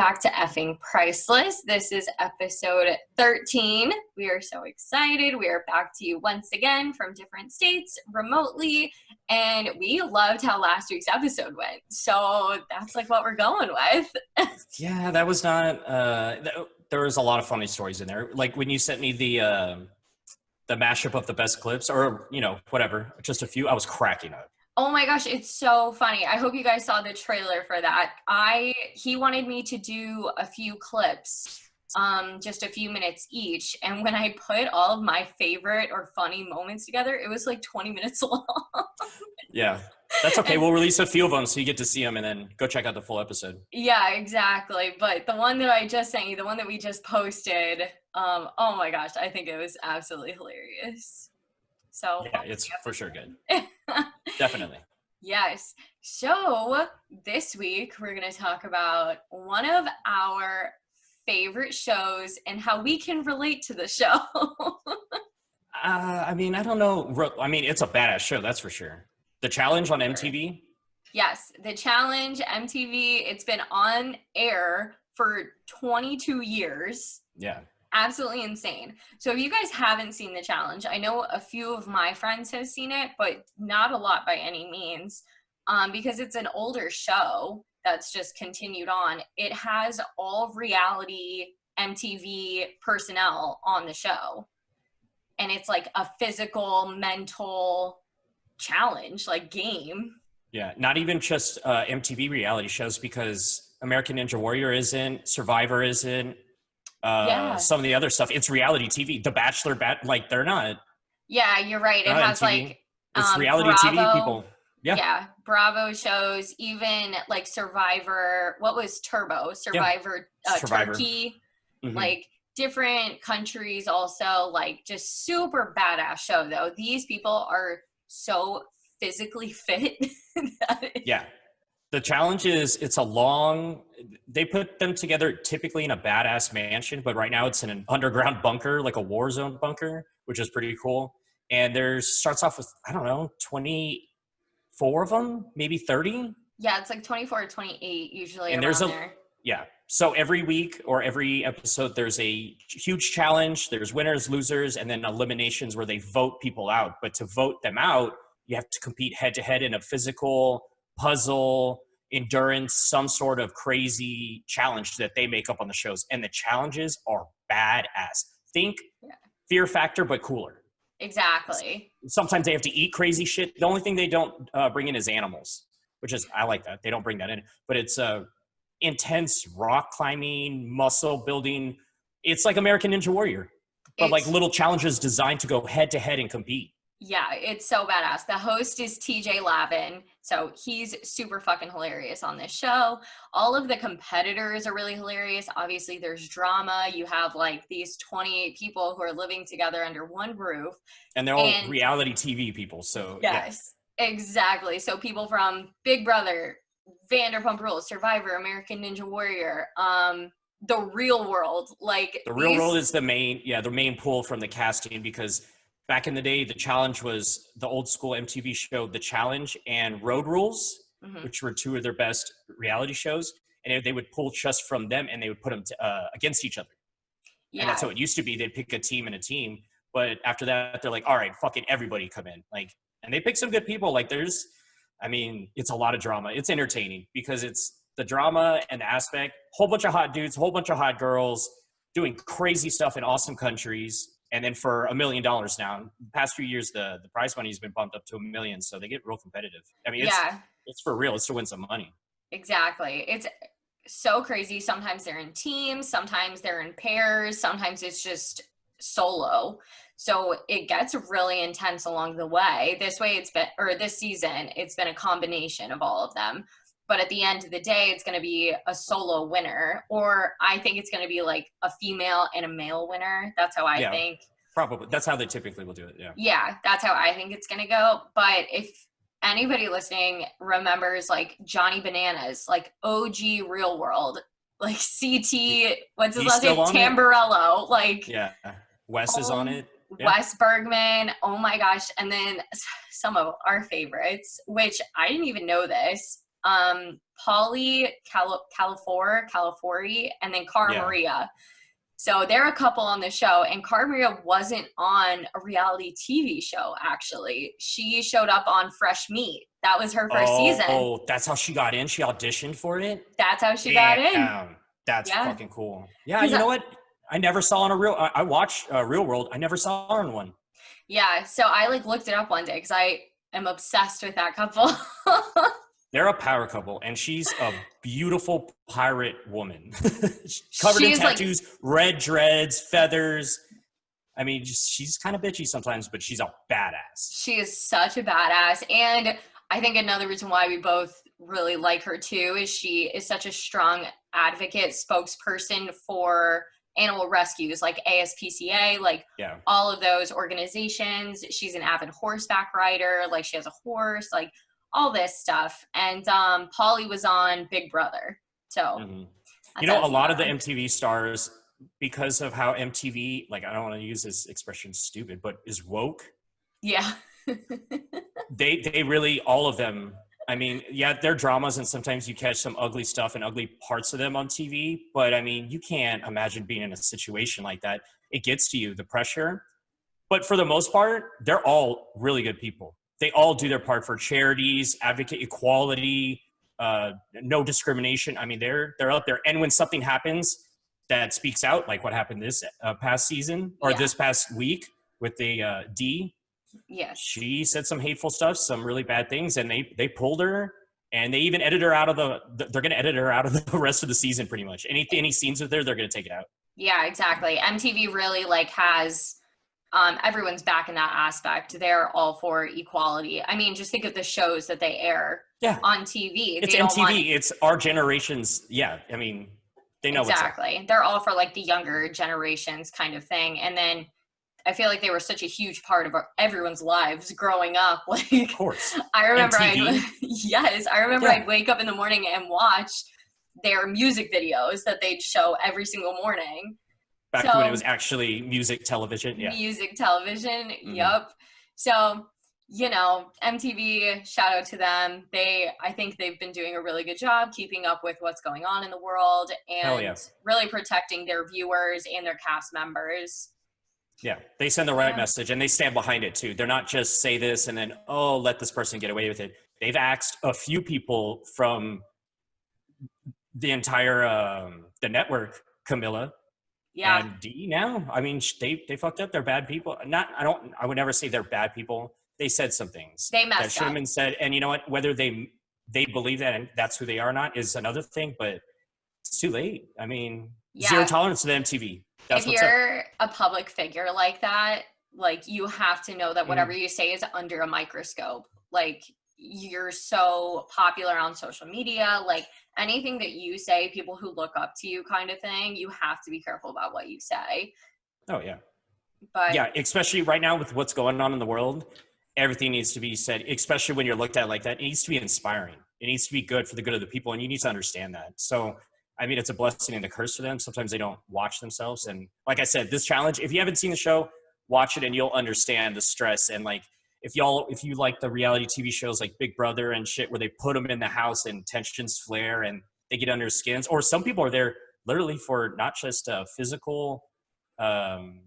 back to Effing Priceless. This is episode 13. We are so excited. We are back to you once again from different states remotely, and we loved how last week's episode went. So that's like what we're going with. yeah, that was not. Uh, th- there was a lot of funny stories in there. Like when you sent me the uh, the mashup of the best clips, or you know whatever, just a few. I was cracking up. Oh my gosh, it's so funny. I hope you guys saw the trailer for that. I he wanted me to do a few clips um just a few minutes each and when I put all of my favorite or funny moments together, it was like 20 minutes long. yeah. That's okay. we'll release a few of them so you get to see them and then go check out the full episode. Yeah, exactly. But the one that I just sent you, the one that we just posted, um, oh my gosh, I think it was absolutely hilarious. So yeah, it's for sure good. Definitely. Yes. So this week we're going to talk about one of our favorite shows and how we can relate to the show. uh, I mean, I don't know. I mean, it's a badass show, that's for sure. The challenge on MTV. Yes, the challenge MTV. It's been on air for 22 years. Yeah absolutely insane. So if you guys haven't seen the challenge, I know a few of my friends have seen it, but not a lot by any means, um, because it's an older show that's just continued on. It has all reality MTV personnel on the show, and it's like a physical, mental challenge, like game. Yeah, not even just uh, MTV reality shows because American Ninja Warrior isn't, Survivor isn't, uh, yeah. some of the other stuff. It's reality TV. The Bachelor, bat like they're not. Yeah, you're right. It has like it's um, reality Bravo, TV people. Yeah. Yeah. Bravo shows, even like Survivor. What was Turbo? Survivor, yeah. uh, Survivor. Turkey. Mm-hmm. Like different countries also like just super badass show though. These people are so physically fit. yeah the challenge is it's a long they put them together typically in a badass mansion but right now it's in an underground bunker like a war zone bunker which is pretty cool. And there's starts off with i don't know 24 of them maybe 30 yeah it's like 24 or 28 usually and there's a there. yeah. So every week or every episode there's a huge challenge. There's winners losers and then eliminations where they vote people out. But to vote them out you have to compete head to head in a physical puzzle, endurance, some sort of crazy challenge that they make up on the shows. And the challenges are badass. Think yeah. fear factor, but cooler. Exactly. Sometimes they have to eat crazy shit. The only thing they don't uh, bring in is animals, which is, I like that. They don't bring that in, but it's uh, intense rock climbing, muscle building. It's like American Ninja Warrior, but it's, like little challenges designed to go head to head and compete. Yeah, it's so badass. The host is TJ Lavin. So he's super fucking hilarious on this show. All of the competitors are really hilarious. Obviously, there's drama. You have like these 28 people who are living together under one roof. And they're all and, reality TV people. So, yes, yeah. exactly. So, people from Big Brother, Vanderpump Rules, Survivor, American Ninja Warrior, um, the real world. Like, the real these- world is the main, yeah, the main pull from the casting because back in the day, the challenge was the old school MTV show, The Challenge and Road Rules, mm-hmm. which were two of their best reality shows. And they would pull just from them and they would put them to, uh, against each other. Yeah. And that's how it used to be. They'd pick a team and a team. But after that, they're like, all right, fucking everybody come in. Like, and they pick some good people. Like, there's, I mean, it's a lot of drama. It's entertaining because it's the drama and the aspect, whole bunch of hot dudes, whole bunch of hot girls doing crazy stuff in awesome countries and then for a million dollars now. The past few years, the the prize money has been bumped up to a million, so they get real competitive. I mean, it's, yeah, it's for real. It's to win some money. Exactly. It's so crazy. Sometimes they're in teams, sometimes they're in pairs, sometimes it's just solo. So it gets really intense along the way. This way, it's been, or this season, it's been a combination of all of them. But at the end of the day, it's going to be a solo winner, or I think it's going to be like a female and a male winner. That's how I yeah, think. Probably. That's how they typically will do it. Yeah. Yeah, that's how I think it's going to go. But if anybody listening remembers like Johnny Bananas, like OG Real World, like CT, what's his last name? Tamburello. It? Like, yeah. Uh, Wes is on um, it. Yeah. Wes Bergman. Oh my gosh. And then some of our favorites, which I didn't even know this um, Paulie Cal- Calafor, Calafori, and then Cara Yeah. Maria. So they're a couple on the show, and Cara Maria wasn't on a reality TV show. Actually, she showed up on Fresh Meat. That was her first oh, season. Oh, that's how she got in. She auditioned for it. That's how she got in. That's Yeah. fucking cool. Yeah, you know what? I never saw on a real. I, I watched uh, Real World. I never saw on one. Yeah, so I like looked it up one day because I am obsessed with that couple. They're a power couple, and she's a beautiful pirate woman, covered in She's, like- tattoos, red dreads, feathers. I mean, just she's kind of bitchy sometimes, but she's a badass. she is such a badass, and I think another reason why we both really like her too is she is such a strong advocate, spokesperson for animal rescues like ASPCA, like Yeah, all of those organizations. She's an avid horseback rider, like she has a horse, like all this stuff. And um Paulie was on Big Brother. So mhm. You know, a lot of the. MTV stars, because of how MTV, like I don't want to use this expression, stupid, but is woke. yeah. they they really all of them i mean yeah they're dramas and sometimes you catch some ugly stuff and ugly parts of them on tv but i mean you can't imagine being in a situation like that it gets to you the pressure but for the most part they're all really good people they all do their part for charities advocate equality uh, no discrimination i mean they're they're out there and when something happens that speaks out like what happened this uh, past season or Yeah. this past week with the uh, d yes. she said some hateful stuff, some really bad things, and they they pulled her, and they even edited her out of the. They're going to edit her out of the rest of the season, pretty much. Any any scenes with her, they're going to take it out. Yeah, exactly. MTV really like has um everyone's back in that aspect. They're all for equality. I mean, just think of the shows that they air Yeah, on TV. it's They MTV. want- It's our generation's. Yeah, I mean, they know what's exactly. They're all for like the younger generations kind of thing. And then I feel like they were such a huge part of our, everyone's lives growing up. Like Of course. I remember? I'd yes, I remember Yeah. I'd wake up in the morning and watch their music videos that they'd show every single morning. Back when So- it was actually music television. Yeah. Music television. Mhm. Yep. So, you know, MTV, shout out to them. They I think they've been doing a really good job keeping up with what's going on in the world and yeah. really protecting their viewers and their cast members. Yeah, they send the right Yeah. message and they stand behind it too. They're not just say this and then oh let this person get away with it. They've asked a few people from the entire um, the network, Camila Yeah. and Dee. Now, I mean, they they fucked up. They're bad people. Not I don't I would never say they're bad people. They said some things they messed that should have been said. And you know what? Whether they they believe that and that's who they are or not is another thing. But it's too late. I mean, zero tolerance to the MTV. That's if you're a public figure like that, like you have to know that Mm. whatever you say is under a microscope. Like you're so popular on social media, like anything that you say, people who look up to you kind of thing, you have to be careful about what you say. Oh yeah. But yeah especially right now with what's going on in the world everything needs to be said especially when you're looked at like that it needs to be inspiring it needs to be good for the good of the people and you need to understand that so i mean it's a blessing and a curse for them sometimes they don't watch themselves and like i said this challenge if you haven't seen the show watch it and you'll understand the stress and like if y'all if you like the reality tv shows like big brother and shit where they put them in the house and tensions flare and they get under skins or some people are there literally for not just a physical um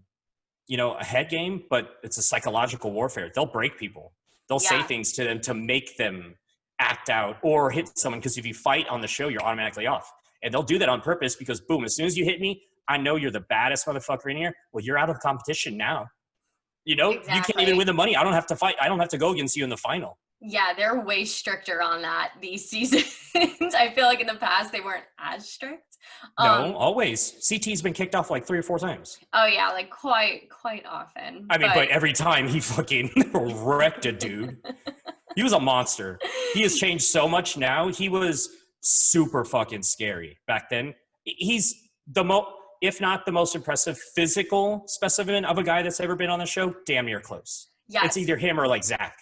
you know a head game but it's a psychological warfare. They'll break people. They'll say things to them to make them act out or hit someone because if you fight on the show you're automatically off. And they'll do that on purpose because boom as soon as you hit me i know you're the baddest motherfucker in here. Well you're out of competition now you know you can't even win the money i don't have to fight i don't have to go against you in the final yeah, they're way stricter on that these seasons. I feel like in the past they weren't as strict. Um, no always ct's been kicked off like three or four times Oh yeah, like quite quite often. i mean but, every time he fucking wrecked a dude he was a monster he has changed so much now. He was super fucking scary back then. He's the mo if not the most impressive physical specimen of a guy that's ever been on the show, damn near close. Yeah, It's either him or like Zach.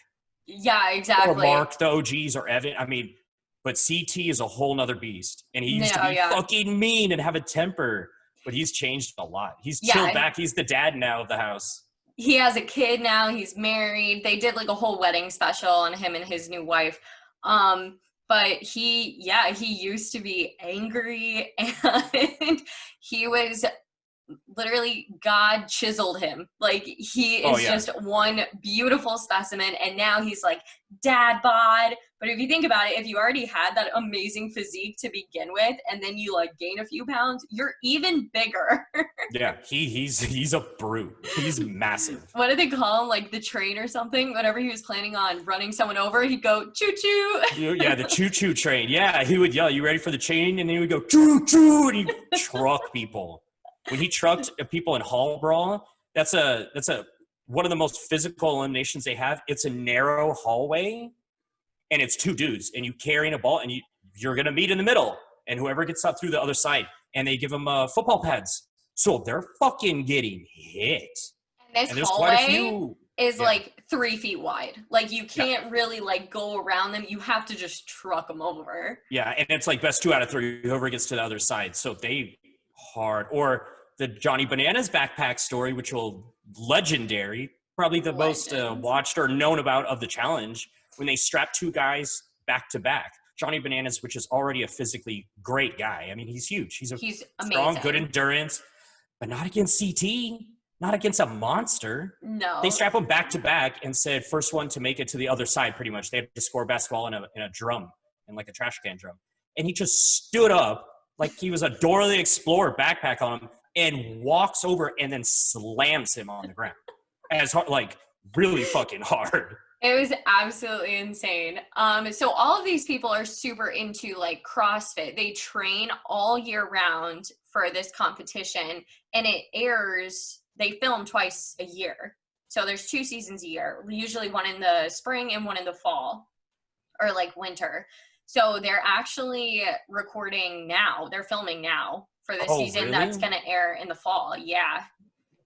yeah, Or exactly. Mark, the OGs, or Evan. I mean, but CT is a whole nother beast. And he used No, to be yeah. fucking mean and have a temper. But he's changed a lot. He's Yeah. chilled back. He's the dad now of the house. he has a kid now he's married they did like a whole wedding special on him and his new wife um but he yeah he used to be angry and he was literally God chiseled him. Like he oh, is oh, yeah. just one beautiful specimen. And now he's like dad bod. But if you think about it, if you already had that amazing physique to begin with, and then you like gain a few pounds, you're even bigger. yeah, he he's he's a brute. He's massive. what did they call him? Like the train or something? Whenever he was planning on running someone over, he'd go choo choo. yeah, the choo choo train. Yeah, he would yell, "You ready for the chain?" And then he would go choo choo, and he'd truck people when he trucked people in hall brawl, that's a that's a one of the most physical eliminations they have. It's a narrow hallway, and it's two dudes, and you carrying a ball, and you you're gonna meet in the middle, and whoever gets up through the other side, and they give them uh, football pads, so they're fucking getting hit. And this and hallway quite a few. Is yeah. like three feet wide. Like you can't yeah. really like go around them. You have to just truck them over. Yeah, and it's like best two out of three. Whoever gets to the other side, so they hard. Or the Johnny Bananas backpack story, which will legendary, probably the most uh, watched or known about of the challenge, when they strap two guys back to back. Johnny Bananas, which is already a physically great guy. I mean, he's huge. He's a he's strong, good endurance, but not against CT, not against a monster. No. They strap him back to back and said, first one to make it to the other side, pretty much. They had to score basketball in a, in a drum, in like a trash can drum. And he just stood up like he was a Dora the Explorer backpack on him and walks over and then slams him on the ground as hard, like really fucking hard. It was absolutely insane. Um, so all of these people are super into like CrossFit. They train all year round for this competition, and it airs. They film twice a year, so there's two seasons a year. Usually one in the spring and one in the fall, or like winter. So they're actually recording now. They're filming now for the oh, season really? that's going to air in the fall. Yeah.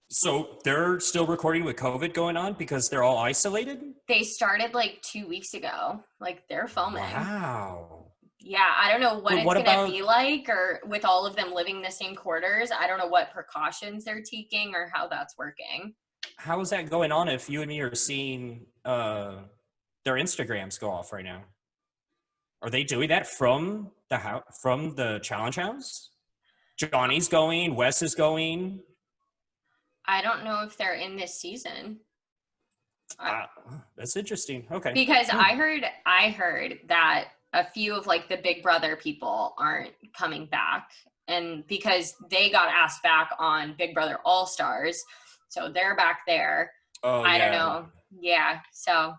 So they're still recording with COVID going on because they're all isolated? They started like two weeks ago. Like they're filming. Wow. Yeah, I don't know what but it's what gonna be like or with all of them living the same quarters. I don't know what precautions they're taking or how that's working. How is that going on if you and me are seeing uh their Instagrams go off right now? Are they doing that from the house from the challenge house? Johnny's going, Wes is going. I don't know if they're in this season. Uh, that's interesting. Okay. Because hmm. I heard I heard that a few of like the Big Brother people aren't coming back and because they got asked back on Big Brother All Stars, so they're back there. Oh, I yeah. don't know. Yeah, so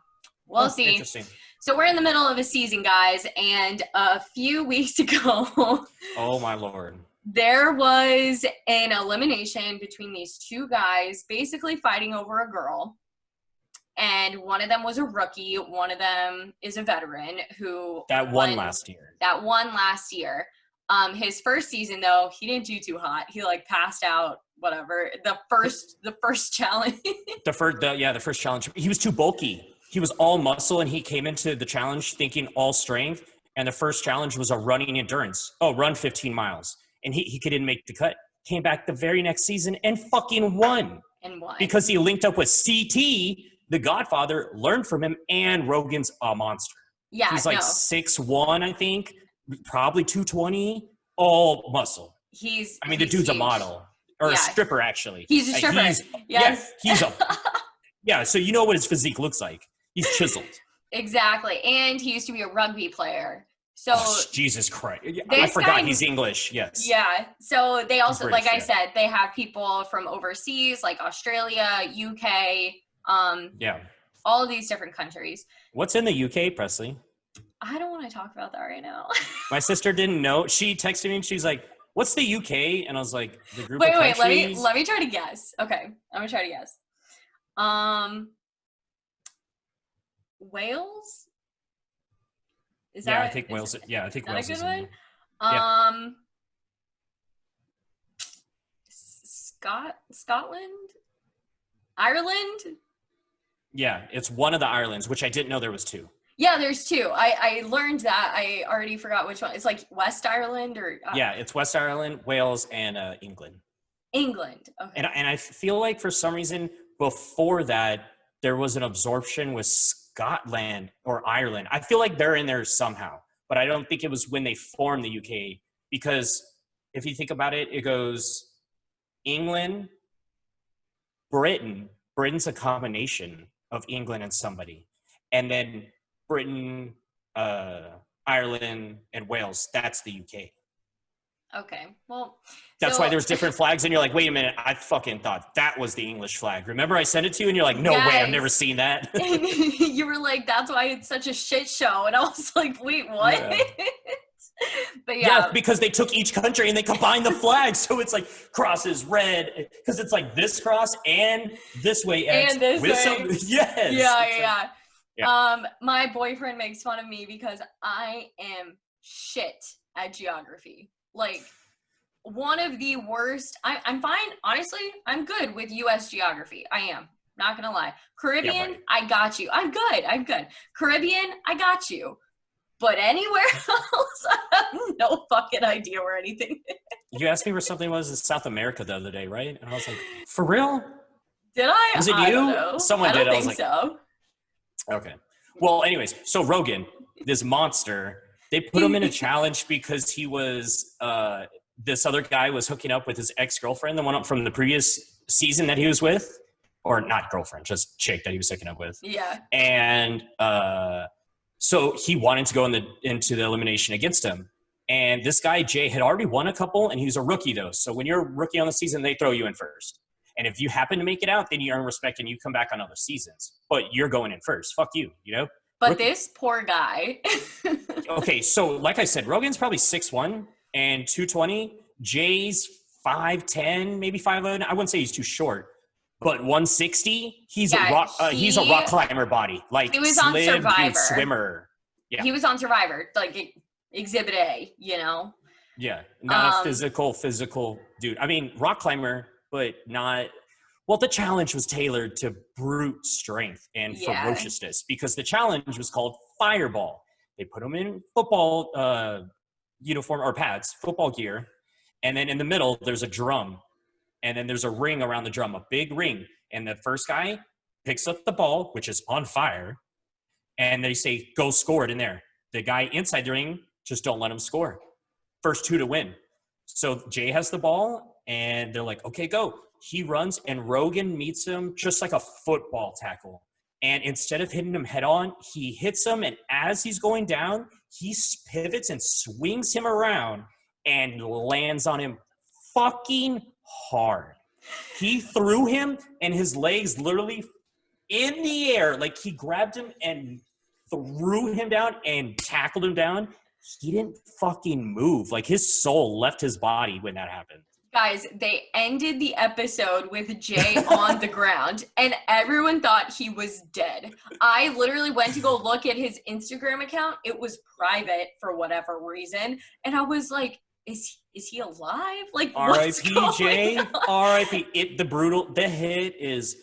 we'll oh, see. Interesting. So we're in the middle of a season, guys, and a few weeks ago. oh my lord there was an elimination between these two guys basically fighting over a girl. And one of them was a rookie. One of them is a veteran who that won, won last year. that won last year. Um his first season though he didn't do too hot. He like passed out whatever. The first the first challenge. The first the, yeah the first challenge. He was too bulky. He was all muscle and he came into the challenge thinking all strength. And the first challenge was a running endurance. Oh run 15 miles and he, he couldn't make the cut. Came back the very next season and fucking won. And won. Because he linked up with CT, the Godfather, learned from him, and Rogan's a monster. Yeah. He's like six no. one, I think, probably 220, all muscle. He's I mean, the dude's huge. a model. Or yeah. a stripper, actually. He's a stripper. He's, yes. Yeah, he's a Yeah, so you know what his physique looks like. He's chiseled. exactly. And he used to be a rugby player. So oh, Jesus Christ! I forgot guy, he's English. Yes. Yeah. So they also, British, like I yeah. said, they have people from overseas, like Australia, UK. Um, yeah. All of these different countries. What's in the UK, Presley? I don't want to talk about that right now. My sister didn't know. She texted me and she's like, "What's the UK?" And I was like, "The group." Wait, wait. Let me let me try to guess. Okay, I'm gonna try to guess. Um, Wales. Is yeah, that I think Wales. Yeah, I think Wales. A good one. Yeah. Um, Scott, Scotland, Ireland. Yeah, it's one of the Irelands, which I didn't know there was two. Yeah, there's two. I I learned that. I already forgot which one. It's like West Ireland or. Uh, yeah, it's West Ireland, Wales, and uh, England. England. Okay. And and I feel like for some reason before that there was an absorption with Scotland or Ireland. I feel like they're in there somehow. but I don't think it was when they formed the UK because if you think about it, it goes England, Britain. Britain's a combination of England and somebody, and then Britain, uh, Ireland, and Wales. That's the UK. Okay. Well, That's so- why there's different flags, and you're like, wait a minute, I fucking thought that was the English flag. Remember, I sent it to you, and you're like, no way, I've never seen that. you were like, "That's why it's such a shit show," and I was like, "Wait, what?" Yeah. but yeah. yeah, because they took each country and they combined the flags, so it's like crosses red, because it's like this cross and this way X And this way. some yes, yeah, It's like- yeah, yeah. Um, my boyfriend makes fun of me because I am shit at geography. Like one of the worst. I, I'm fine, honestly. I'm good with U.S. geography. I am. Not gonna lie. Caribbean, buddy. I got you. I'm good. I'm good. Caribbean, I got you. But anywhere else, I have no fucking idea where anything is. You asked me where something was in South America the other day, right? And I was like, for real? Did I? Was it I don't you? Someone I did. I was think like- so. Okay. Well, anyways, so Rogan, this monster, they put him in a challenge because he was uh this other guy was hooking up with his ex-girlfriend, the one up from the previous season that he was with. Or not girlfriend, just chick that he was hooking up with. Yeah. And uh so he wanted to go in the into the elimination against him. And this guy, Jay, had already won a couple, and he was a rookie though. So when you're a rookie on the season, they throw you in first. And if you happen to make it out, then you earn respect and you come back on other seasons. But you're going in first. Fuck you, you know? But this poor guy. Okay, so like I said, Rogan's probably 6'1 and 220. Jay's 5'10, maybe 5'11. I wouldn't say he's too short. But 160, he's Yeah, a rock uh, he's a rock climber body. Like He was on Survivor. swimmer. Yeah. He was on Survivor, like Exhibit A, you know? Yeah, not Um, a physical, physical dude. I mean, rock climber, but not. Well, the challenge was tailored to brute strength and Yeah. ferociousness because the challenge was called Fireball. They put them in football uh, uniform or pads, football gear, and then in the middle there's a drum, and then there's a ring around the drum, a big ring, and the first guy picks up the ball, which is on fire, and they say, "Go score it in there." The guy inside the ring just don't let him score first two to win. So Jay has the ball, and they're like, okay, go. He runs, and Rogan meets him just like a football tackle. And instead of hitting him head on, he hits him, and as he's going down, he pivots and swings him around and lands on him fucking hard. He threw him, and his legs literally in the air, like he grabbed him and threw him down and tackled him down he didn't fucking move. Like his soul left his body when that happened. Guys, they ended the episode with Jay on the ground, and everyone thought he was dead. I literally went to go look at his Instagram account. It was private for whatever reason, and I was like, "Is is he alive? Like, R.I.P. Jay. R.I.P. It the brutal. The hit is.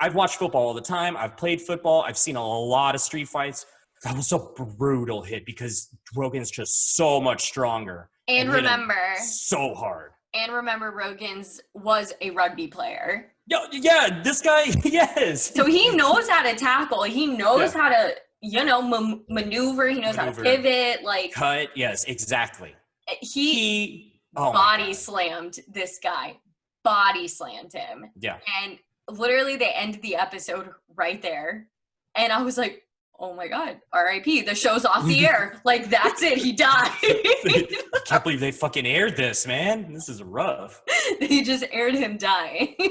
I've watched football all the time. I've played football. I've seen a lot of street fights. That was a brutal hit because Rogan's just so much stronger. And hit remember, so hard. And remember, Rogan's was a rugby player, Yo, yeah, this guy, yes. so he knows how to tackle. He knows Yeah. how to, you know, ma- maneuver. He knows Maneuver. how to pivot. Like cut. Yes, exactly. he He oh body slammed this guy. Body slammed him. Yeah. And literally they ended the episode right there. And I was like, oh my God, RIP, the show's off the air. Like that's it, he died. I can't believe they fucking aired this, man. This is rough. they just aired him dying.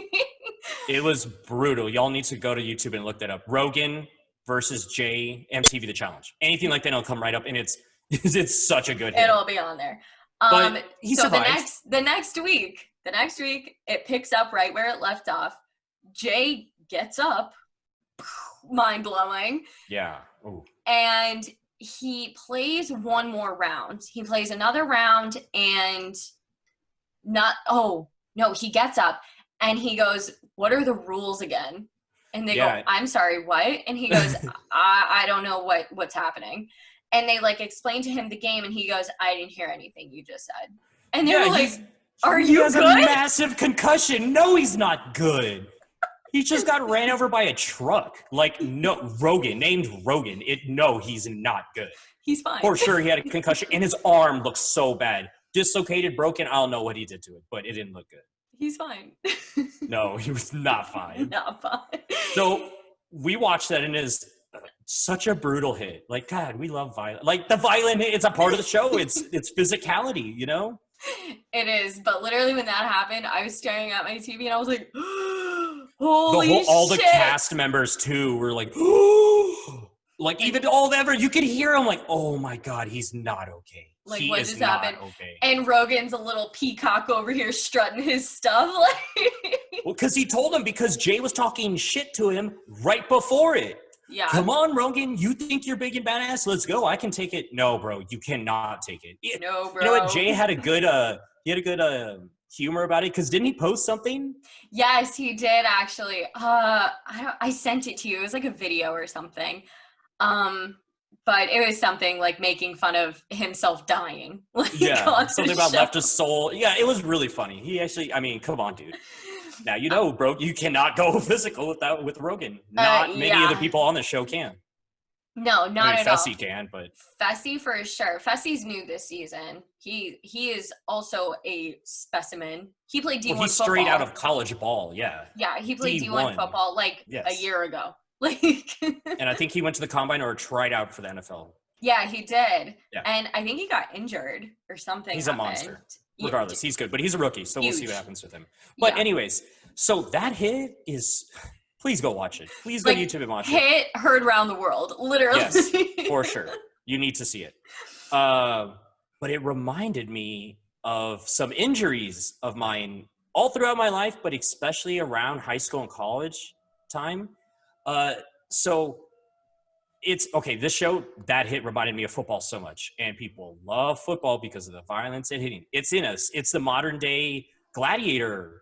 It was brutal. Y'all need to go to YouTube and look that up. Rogan versus Jay MTV The Challenge. Anything like that will come right up, and it's it's such a good hit. It'll be on there. But Um he so the next the next week, the next week it picks up right where it left off. Jay gets up, mind blowing. yeah. Ooh. and he plays one more round. He plays another round and not oh no, he gets up and he goes, What are the rules again? And they Yeah. go, I'm sorry, what? And he goes, I, I don't know what what's happening. And they like explain to him the game and he goes, I didn't hear anything you just said. And they're Yeah, like, Are he you has good? a massive concussion. No, he's not good. He just got ran over by a truck. Like no Rogan, named Rogan. It no, he's not good. He's fine. For sure, he had a concussion, and his arm looks so bad, dislocated, broken. I don't know what he did to it, but it didn't look good. He's fine. no, he was not fine. Not fine. So we watched that, and it is such a brutal hit. Like God, we love violent. Like the violent hit, it's a part of the show. It's it's physicality, you know. It is, but literally when that happened, I was staring at my TV and I was like, "Holy the whole, all shit!" the cast members too were like, like even all the ever you could hear him like, oh my god, he's not okay. Like, he what is just not happened? okay. And Rogan's a little peacock over here strutting his stuff. Like, Well, because he told him because Jay was talking shit to him right before it. yeah, Come on, Rogan, you think you're big and badass? Let's go. I can take it. No, bro, you cannot take it. No, bro. You know what? Jay had a good uh he had a good uh humor about it because didn't he post something? Yes, he did actually. Uh, I I sent it to you. It was like a video or something. Um, but it was something like making fun of himself dying. Like, Yeah, something about show. left his soul. Yeah, it was really funny. He actually, I mean, come on, dude. Now you know, bro, you cannot go physical without with Rogan. Not many Uh, yeah. other people on the show can. No, not I mean, at all. Fessy can, but Fessy for sure. Fessy's new this season. He he is also a specimen. He played D1 well, he's football. straight out of college ball. Yeah, Yeah, he played D1, D1. football like a year ago. Like and I think he went to the combine or tried out for the NFL. Yeah, he did. Yeah. And I think he got injured or something. He's a monster. Regardless, he's good, but he's a rookie, so we'll see what happens with him. But yeah. anyways, so that hit is. Please go watch it. Please go Like, to YouTube and watch it. hit heard around the world, literally. Yes, for sure. You need to see it. Uh, but it reminded me of some injuries of mine all throughout my life, but especially around high school and college time. Uh, so it's okay. This show that hit reminded me of football so much, and people love football because of the violence and hitting. It's in us. It's the modern day gladiator.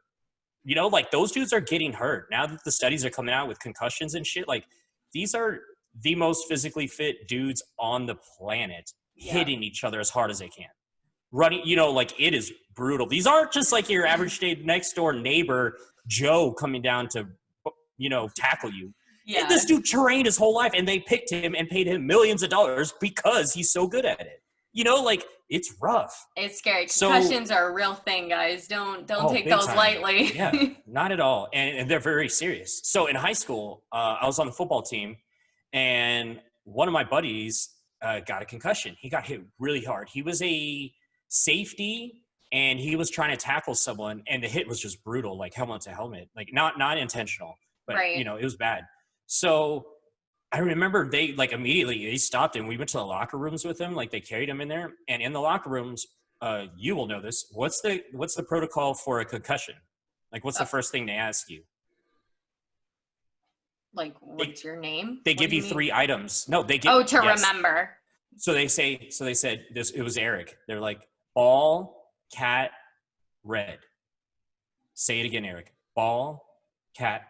You know, like those dudes are getting hurt now that the studies are coming out with concussions and shit. Like these are the most physically fit dudes on the planet Yeah. hitting each other as hard as they can. Running, you know, like it is brutal. These aren't just like your average day next door neighbor Joe coming down to, you know, tackle you. yeah. This dude trained his whole life and they picked him and paid him millions of dollars because he's so good at it. You know, like it's rough. It's scary. So- Concussions are a real thing, guys. Don't don't Oh, take those time. lightly. Yeah, not at all. And, and they're very serious. So in high school, uh, I was on the football team, and one of my buddies uh, got a concussion. He got hit really hard. He was a safety, and he was trying to tackle someone, and the hit was just brutal, like helmet to helmet, like not not intentional, but Right. you know it was bad. So I remember they like immediately they stopped and we went to the locker rooms with him. Like they carried him in there, and in the locker rooms, uh, you will know this. What's the what's the protocol for a concussion? Like, what's the Uh, first thing they ask you? like, what's your name? They What give you, mean? three items. No, they give. Oh, to yes. remember. So they say. So they said this. It was Eric. They're like ball, cat, red. Say it again, Eric. Ball, cat,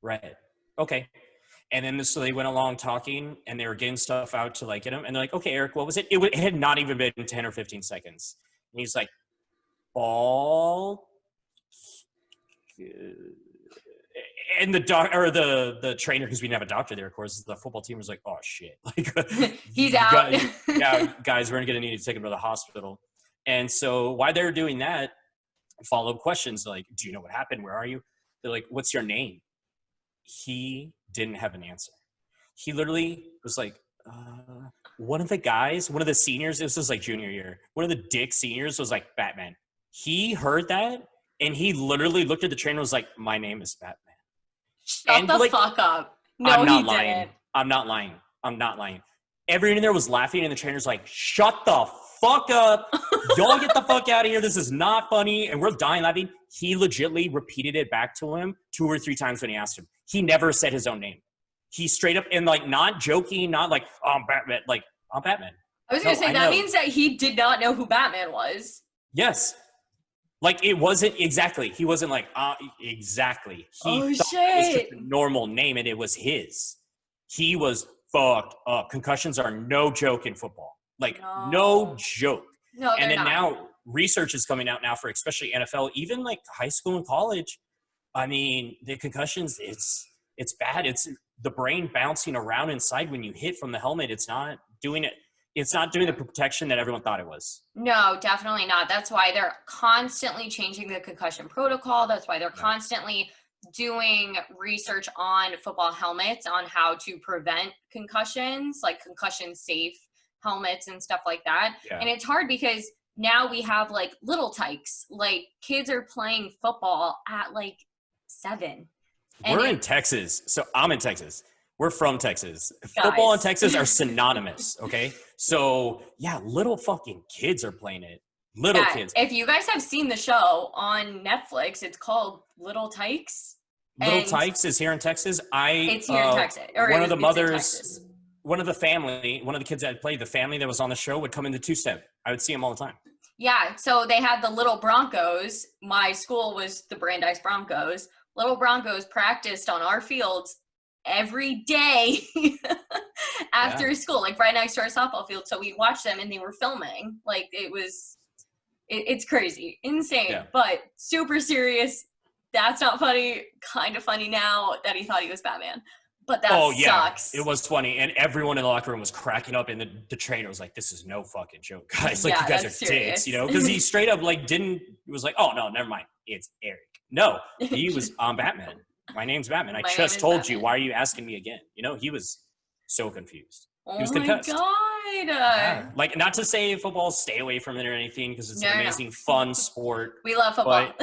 red. Okay. And then so they went along talking, and they were getting stuff out to like get him. And they're like, "Okay, Eric, what was it? It, it had not even been ten or fifteen seconds." And he's like, "Ball." And the doc or the the trainer, because we didn't have a doctor there, of course, the football team was like, "Oh shit!" Like He's out. guys- yeah, guys, we're gonna need to take him to the hospital. And so while they're doing that, follow up questions like, "Do you know what happened? Where are you?" They're like, "What's your name?" He didn't have an answer. He literally was like, uh, "One of the guys, one of the seniors. This was like junior year. One of the dick seniors was like Batman." He heard that and he literally looked at the trainer and was like, "My name is Batman." Shut and, the like, fuck up. No, I'm not lying. didn't. I'm not lying. I'm not lying. Everyone in there was laughing, and the trainer's like, "Shut the fuck up! Y'all get the fuck out of here. This is not funny." And we're dying laughing. He legitly repeated it back to him two or three times when he asked him. He never said his own name. He straight up and like not joking, not like oh, I'm Batman. Like I'm Batman. I was gonna No, say I that know. means that he did not know who Batman was. Yes. Like it wasn't exactly. He wasn't like uh, exactly. He Oh, thought it was shit. just a normal name, and it was his. He was fucked up. Concussions are no joke in football. Like no, No. joke. No, and then not. now research is coming out now for especially NFL, even like high school and college. I mean, the concussions, it's it's bad. It's the brain bouncing around inside when you hit from the helmet. It's not doing it. it's not doing the protection that everyone thought it was. No, definitely not. That's why they're constantly changing the concussion protocol. That's why they're Yeah. constantly doing research on football helmets on how to prevent concussions, like concussion safe helmets and stuff like that. Yeah. And it's hard because now we have like little tykes. Like kids are playing football at like seven. And We're in Texas, so I'm in Texas. We're from Texas. Football and Texas are synonymous. Okay, so yeah, little fucking kids are playing it. Little Yeah, kids, If you guys have seen the show on Netflix, it's called Little Tykes. little and- Tykes is here in Texas. I It's here in uh, Texas. Or one of the in mothers, one of the family, one of the kids that played, the family that was on the show would come in the two step. I would see them all the time. Yeah, so they had the little Broncos. My school was the Brandeis Broncos. Little Broncos practiced on our fields every day after school, like right next to our softball field. So we watched them and they were filming. Like it was, it, it's crazy, insane, Yeah. but super serious. That's not funny. Kind of funny now that he thought he was Batman, but that oh yeah, sucks. it was funny, and everyone in the locker room was cracking up, and the, the trainer was like, "This is no fucking joke, guys! Like Yeah, you guys are that's dicks, you know?" Because he straight up like didn't it was like, "Oh no, never mind, it's Eric." No, he was I'm Batman. My name's Batman. I My just is told you. Why are you asking me again? You know, he was so confused. oh was my god. Yeah. Like not to say football, stay away from it or anything, because it's No, an no, no. amazing, fun sport. We love football.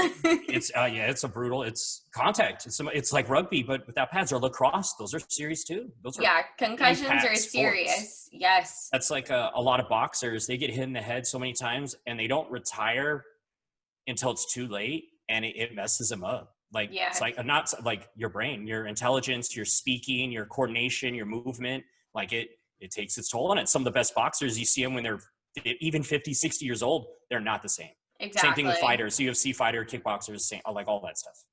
It's uh, yeah, it's a brutal. It's contact. It's it's like rugby, but without pads or lacrosse. Those are serious too. Those are yeah, concussions impact are sports. serious. Yes. that's like a, a lot of boxers they get hit in the head so many times and they don't retire until it's too late and it, it messes them up like Yeah. it's like not like your brain your intelligence your speaking your coordination your movement like it it takes its toll on it some of the best boxers you see them when they're even 50 60 years old they're not the same Exactly. same thing with fighters ufc fighter kickboxers same, like all that stuff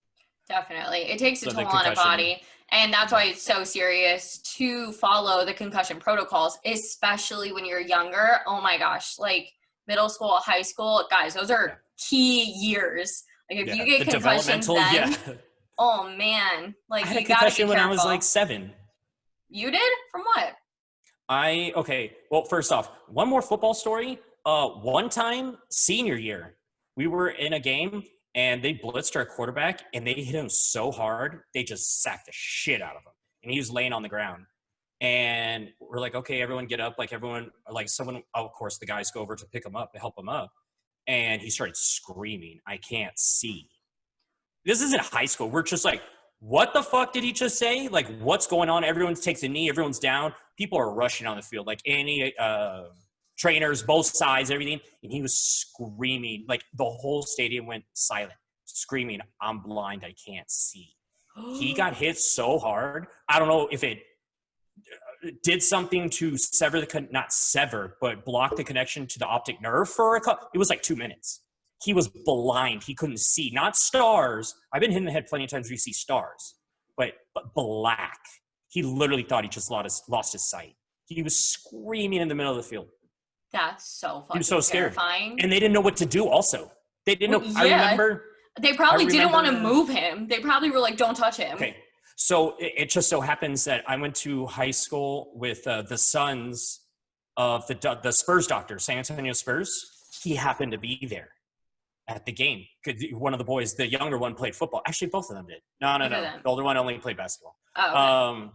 Definitely. It takes a So toll on a body. And that's why it's so serious to follow the concussion protocols, especially when you're younger. Oh my gosh. Like middle school, high school, guys, those are key years. Like if Yeah, you get concussions then, yeah oh man. Like i had a you be concussion when i was like seven You did? From what? I okay. Well, first off, one more football story. Uh, one time, senior year, we were in a game and they blitzed our quarterback and they hit him so hard they just sacked the shit out of him, and he was laying on the ground. And we're like, okay, everyone get up. Like everyone, like someone. Oh, of course, the guys go over to pick him up to help him up, and he started screaming, "I can't see." This isn't high school. We're just like, what the fuck did he just say? Like, what's going on? Everyone takes a knee. Everyone's down. People are rushing on the field. Like any uh, trainers, both sides, everything. And he was screaming. Like the whole stadium went silent, screaming, "I'm blind. I can't see." He got hit so hard. I don't know if it did something to sever the con- not sever, but block the connection to the optic nerve for a couple. It was like two minutes. He was blind. He couldn't see. Not stars. I've been hit in the head plenty of times where you see stars, but but black. He literally thought he just lost his, lost his sight. He was screaming in the middle of the field, That's so fucking was so scared. terrifying. and they didn't know what to do. Also, they didn't Well, know. I remember. they probably didn't want to move him. They probably were like, don't touch him. Okay. So it, it just so happens that I went to high school with uh, the sons of the the Spurs doctor, San Antonio Spurs. He happened to be there at the game. One of the boys, the younger one, played football. Actually, both of them did. No, no, no. The older one only played basketball. Oh, okay. Um,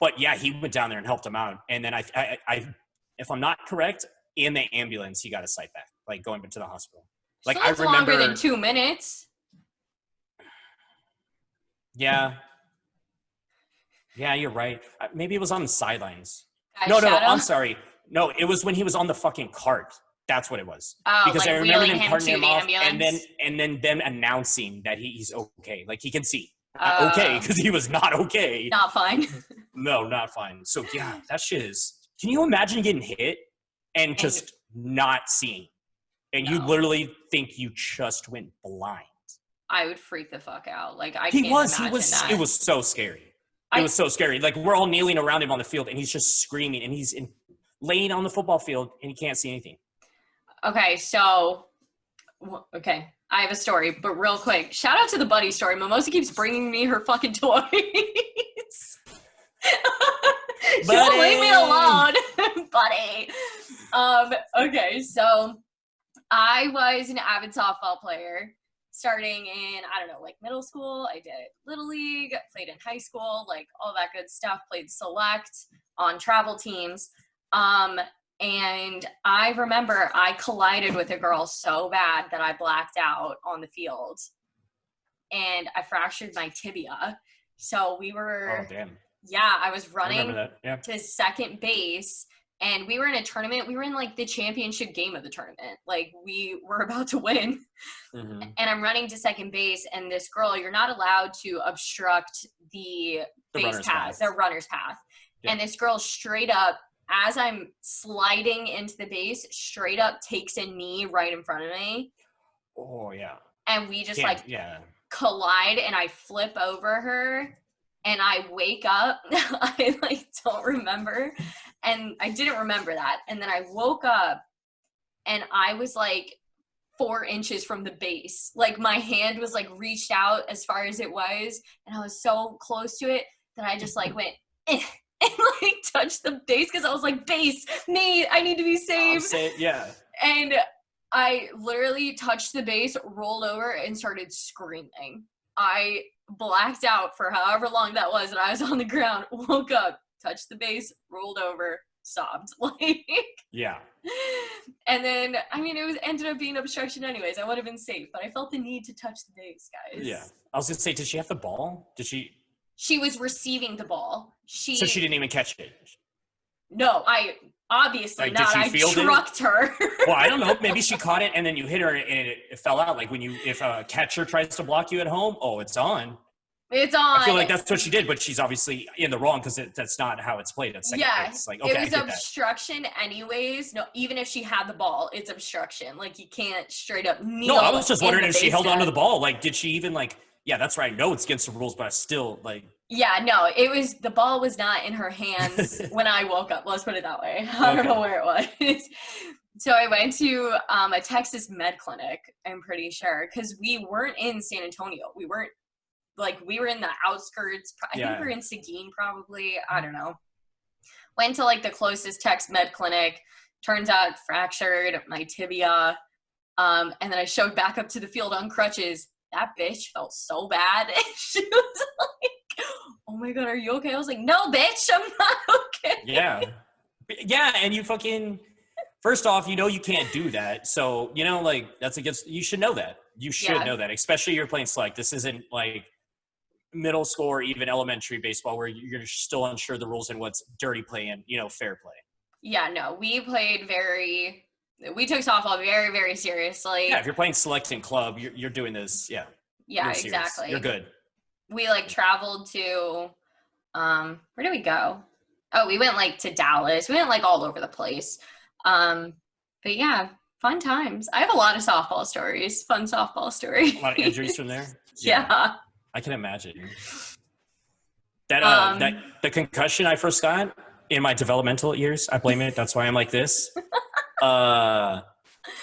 but yeah, he went down there and helped him out. And then I, I, I, if I'm not correct, in the ambulance, he got his sight back, like going to the hospital. Like so I remember longer than two minutes. yeah, yeah, you're right. Uh, Maybe it was on the sidelines. Guys, no, no, no. I'm sorry. No, it was when he was on the fucking cart. That's what it was. Oh, because like I remember them him carting to him off, ambulance. and then and then them announcing that he, he's okay, like he can see. Uh, okay, because he was not okay. not fine. No, not fine. So yeah, that shit is. Can you imagine getting hit and just not seeing, and you literally think you just went blind? I would freak the fuck out. Like I He can't was. He was. that. It was so scary. It I- was so scary. Like we're all kneeling around him on the field, and he's just screaming, and he's in, laying on the football field, and he can't see anything. Okay, so okay, I have a story, but real quick, shout out to the buddy story. Mimosa keeps bringing me her fucking toys. she won't leave me alone, buddy. Um, okay, so I was an avid softball player starting in, I don't know, like middle school. I did little league, played in high school, like all that good stuff, played select on travel teams. Um, and I remember I collided with a girl so bad that I blacked out on the field and I fractured my tibia. So we were, Oh damn. yeah, I was running that. Yeah. to second base and we were in a tournament. We were in like the championship game of the tournament. Like we were about to win. Mhm. And I'm running to second base and this girl, you're not allowed to obstruct the, The base path, path. the runner's path. Yeah. And this girl straight up, as I'm sliding into the base, straight up takes a knee right in front of me. Oh yeah. And we just like yeah. collide and I flip over her and I wake up. I like don't remember. And I didn't remember that. And then I woke up and I was like four inches from the base. Like my hand was like reached out as far as it was. And I was so close to it that I just like went eh, and like touched the base because I was like, base, me, I need to be saved say yeah. and I literally touched the base, rolled over, and started screaming. I blacked out for however long that was, and I was on the ground, woke up, touched the base, rolled over, sobbed. Like, Yeah. and then I mean, it was ended up being obstruction anyways. I would have been safe, but I felt the need to touch the base, guys. Yeah. I was gonna say, did she have the ball? Did she? She was receiving the ball. She, So she didn't even catch it. no, I obviously Like, not. I field it? trucked her. Well, I don't know. Maybe she caught it and then you hit her and it, it fell out. Like when you, if a catcher tries to block you at home, oh, it's on. It's on. I feel like that's what she did, but she's obviously in the wrong because that's not how it's played It's second Yeah. Like, okay, it was get that. obstruction anyways. No, even if she had the ball, it's obstruction. Like you can't straight up kneel. No, I was just wondering if she held onto the ball. Like, did she even like? Yeah, that's right. No, it's against the rules, but I still like. Yeah, no, it was the ball was not in her hands when I woke up. Let's put it that way. I don't know where it was. so I went to um, a Texas med clinic. I'm pretty sure because we weren't in San Antonio. We weren't like we were in the outskirts. I Yeah. think we were in Seguin, probably. I don't know. Went to like the closest Tex med clinic. Turns out fractured my tibia. Um, and then I showed back up to the field on crutches. That bitch felt so bad. she was like, "Oh my god, are you okay?" I was like, "No, bitch, I'm not okay." Yeah, yeah, and you fucking. First off, you know you can't do that. So you know, like that's against. You should know that. You should Yeah. know that, especially you're playing select. This isn't like middle school or even elementary baseball where you're still unsure the rules and what's dirty play and you know fair play. Yeah, no, we played very. We took softball very, very seriously. Yeah, if you're playing select in club, you're, you're doing this. Yeah, Yeah, you're exactly. You're good. we like traveled to um where did we go oh we went like to dallas we went like all over the place um but yeah fun times i have a lot of softball stories fun softball stories A lot of injuries from there. yeah. I can imagine. That uh, Um, that the concussion I first got in my developmental years, I blame it. That's why I'm like this. uh,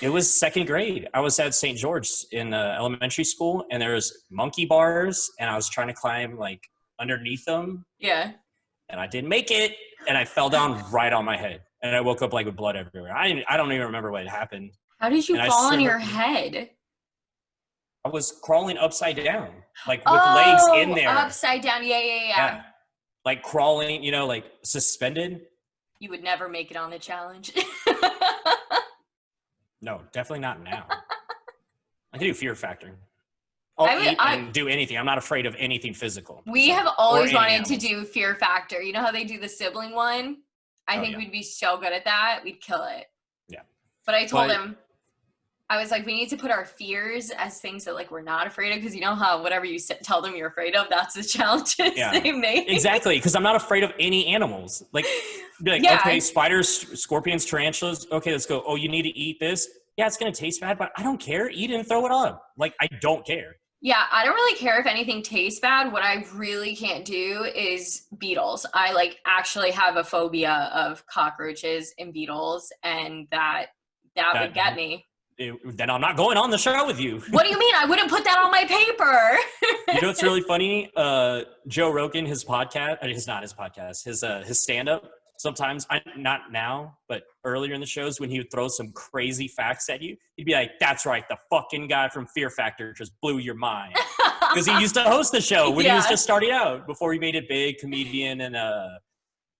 it was second grade. I was at St. George in uh, elementary school, and there was monkey bars, and I was trying to climb like underneath them, yeah and I didn't make it, and I fell down right on my head, and I woke up like with blood everywhere. I didn't- I don't even remember what happened. how did you And fall on your head I was crawling upside down, like with legs in Oh, there. upside down yeah, yeah yeah yeah. Like crawling, you know, like suspended. you would never make it on the challenge No, definitely not now. I can do fear factor. I'll I would- I- do anything. I'm not afraid of anything physical. We So- have always wanted to do Fear Factor. You know how they do the sibling one? I Oh, think yeah. we'd be so good at that. We'd kill it. Yeah. But I told But- him, I was like, we need to put our fears as things that like we're not afraid of because you know how whatever you tell them you're afraid of, that's the challenges Yeah. they make. Exactly, because I'm not afraid of any animals. Like, be like, Yeah. okay, spiders, scorpions, tarantulas. Okay, let's go. Oh, you need to eat this. Yeah, it's gonna taste bad, but I don't care. Eat it and throw it up. Like, I don't care. Yeah, I don't really care if anything tastes bad. What I really can't do is beetles. I like actually have a phobia of cockroaches and beetles, and that that, That- would get me. It- then I'm not going on the show with you. What do you mean? I wouldn't put that on my paper. you know what's really funny? Uh, Joe Rogan, his podcast, I mean, his not his podcast, his uh, his stand up. Sometimes, I, not now, but earlier in the shows when he would throw some crazy facts at you, he'd be like, "That's right, the fucking guy from Fear Factor just blew your mind." Because he used to host the show when yeah. he was just starting out before he made it big, comedian and uh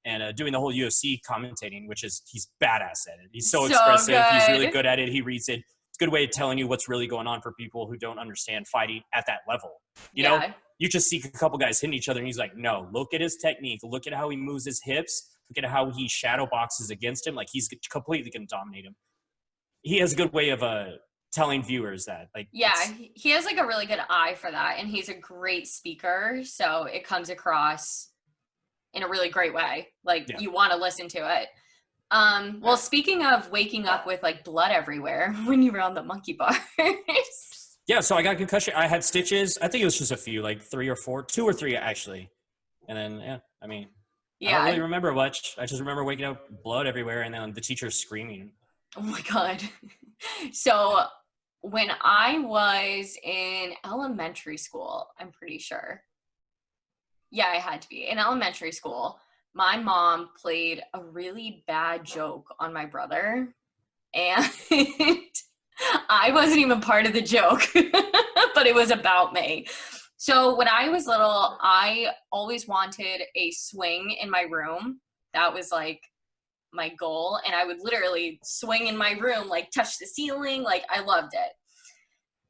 and uh, doing the whole UFC commentating, which is he's badass at it. He's so, so expressive. Good. He's really good at it. He reads it It's a good way of telling you what's really going on for people who don't understand fighting at that level. You yeah. know, you just see a couple guys hitting each other and he's like, no, look at his technique. Look at how he moves his hips. Look at how he shadow boxes against him. Like he's completely going to dominate him. He has a good way of uh, telling viewers that like yeah he has like a really good eye for that and he's a great speaker so it comes across in a really great way like yeah. you want to listen to it um, well, speaking of waking up with like blood everywhere when you were on the monkey bars. yeah, so I got concussion. I had stitches. I think it was just a few, like three or four, two or three actually. And then, yeah, I mean, yeah, I don't really remember much. I just remember waking up blood everywhere and then the teacher screaming. Oh my God. so when I was in elementary school, I'm pretty sure. Yeah, I had to be in elementary school my mom played a really bad joke on my brother and I wasn't even part of the joke, but it was about me. So when I was little, I always wanted a swing in my room. That was like my goal. And I would literally swing in my room, like touch the ceiling. Like I loved it.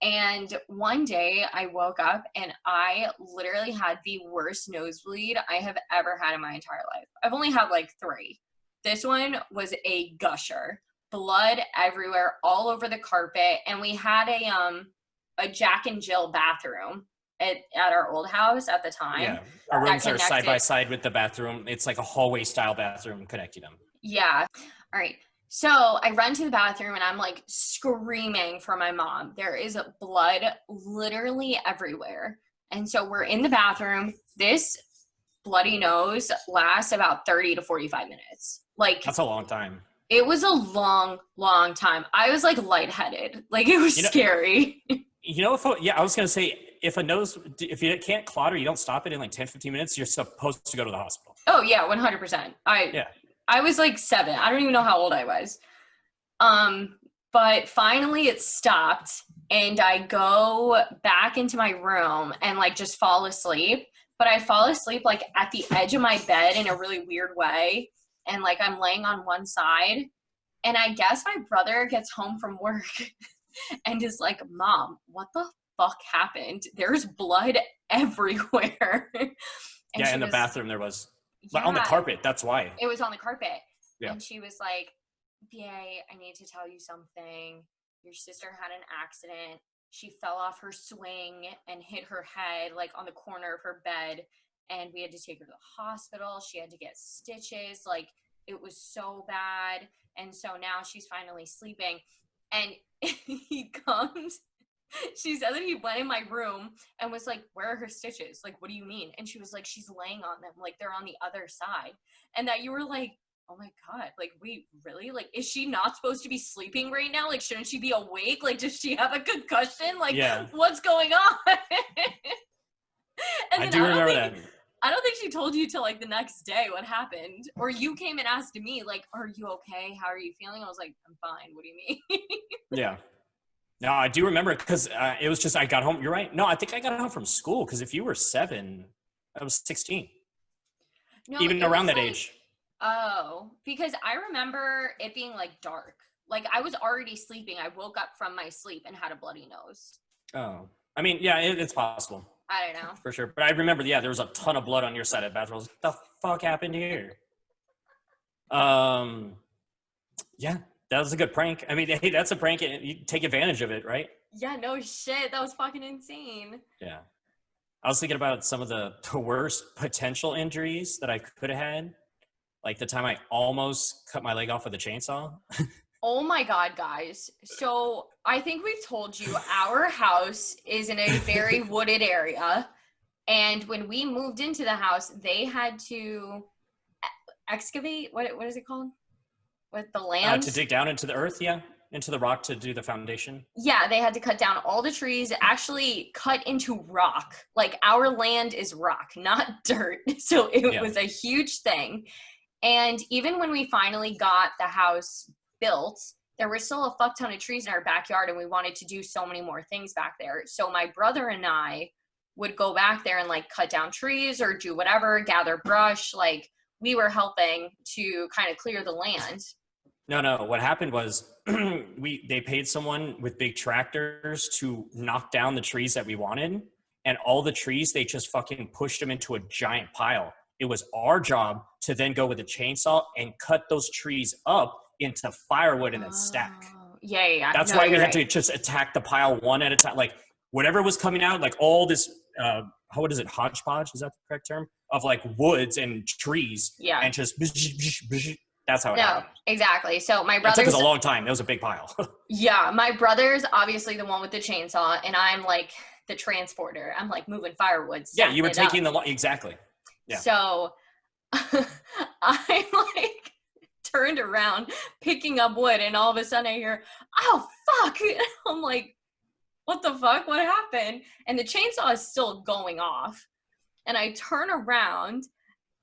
And one day I woke up and I literally had the worst nosebleed I have ever had in my entire life. I've only had like three. This one was a gusher, blood everywhere, all over the carpet. And we had a um a Jack and Jill bathroom at, at our old house at the time. Yeah, our rooms are side by side with the bathroom. It's like a hallway style bathroom connecting them. Yeah. All right. So I run to the bathroom and I'm like screaming for my mom. There is blood literally everywhere. And so we're in the bathroom. This bloody nose lasts about 30 to 45 minutes. Like That's a long time. It was a long, long time. I was like lightheaded. Like it was you know, scary. You know, if yeah, I was gonna say if a nose if you can't clot or you don't stop it in like 10, 15 minutes, you're supposed to go to the hospital. Oh yeah, 100 percent I yeah I was like seven. I don't even know how old I was. Um, but finally it stopped and I go back into my room and like just fall asleep. But I fall asleep like at the edge of my bed in a really weird way. And like I'm laying on one side. And I guess my brother gets home from work and is like, Mom, what the fuck happened? There's blood everywhere. yeah, in the bathroom there was yeah, on the carpet. That's why. It was on the carpet. Yeah. And she was like, BA, I need to tell you something. Your sister had an accident. She fell off her swing and hit her head like on the corner of her bed. And we had to take her to the hospital. She had to get stitches. Like it was so bad. And so now she's finally sleeping. And he comes she said that he went in my room and was like, Where are her stitches? Like, what do you mean? And she was like, She's laying on them, like they're on the other side. And that you were like, Oh my god, like wait, really? Like, is she not supposed to be sleeping right now? Like, shouldn't she be awake? Like, does she have a concussion? Like, yeah. what's going on? I do I remember think, that. I don't think she told you till like the next day what happened. Or you came and asked me, like, are you okay? How are you feeling? I was like, I'm fine. What do you mean? yeah. No, I do remember because uh, it was just I got home. You're right. No, I think I got home from school because if you were seven, I was sixteen. No, even around that like, age. Oh, because I remember it being like dark. Like I was already sleeping. I woke up from my sleep and had a bloody nose. Oh, I mean, yeah, it, it's possible. I don't know for sure, but I remember. Yeah, there was a ton of blood on your side of the bathroom. What the fuck happened here? Um, yeah, that was a good prank. I mean, hey, that's a prank. And you take advantage of it, right? Yeah, no shit. That was fucking insane. Yeah. I was thinking about some of the, the worst potential injuries that I could have had. Like the time I almost cut my leg off with a chainsaw. oh my God, guys. So I think we've told you our house is in a very wooded area. And when we moved into the house, they had to excavate. What, what is it called? With the land uh, to dig down into the earth yeah into the rock to do the foundation? Yeah, they had to cut down all the trees, actually cut into rock. Like our land is rock, not dirt. So it Yeah. was a huge thing. And even when we finally got the house built, there were still a fuck ton of trees in our backyard and we wanted to do so many more things back there. So my brother and I would go back there and like cut down trees or do whatever, gather brush, like we were helping to kind of clear the land. No, no. What happened was we they paid someone with big tractors to knock down the trees that we wanted, and all the trees they just fucking pushed them into a giant pile. It was our job to then go with a chainsaw and cut those trees up into firewood and then stack. Oh, Yeah. That's No, why we had right. to just attack the pile one at a time. Like whatever was coming out, like all this, uh, how what is it, hodgepodge? Is that the correct term? Of like woods and trees, Yeah. and just that's how it No, happened. exactly. So my It took us a long time. It was a big pile. yeah, my brother's obviously the one with the chainsaw, and I'm like the transporter. I'm like moving firewood. yeah, you were it up. taking the um, lo- exactly. yeah. So I'm like turned around picking up wood, and all of a sudden I hear, "Oh fuck!" I'm like, "What the fuck? What happened?" And the chainsaw is still going off, and I turn around,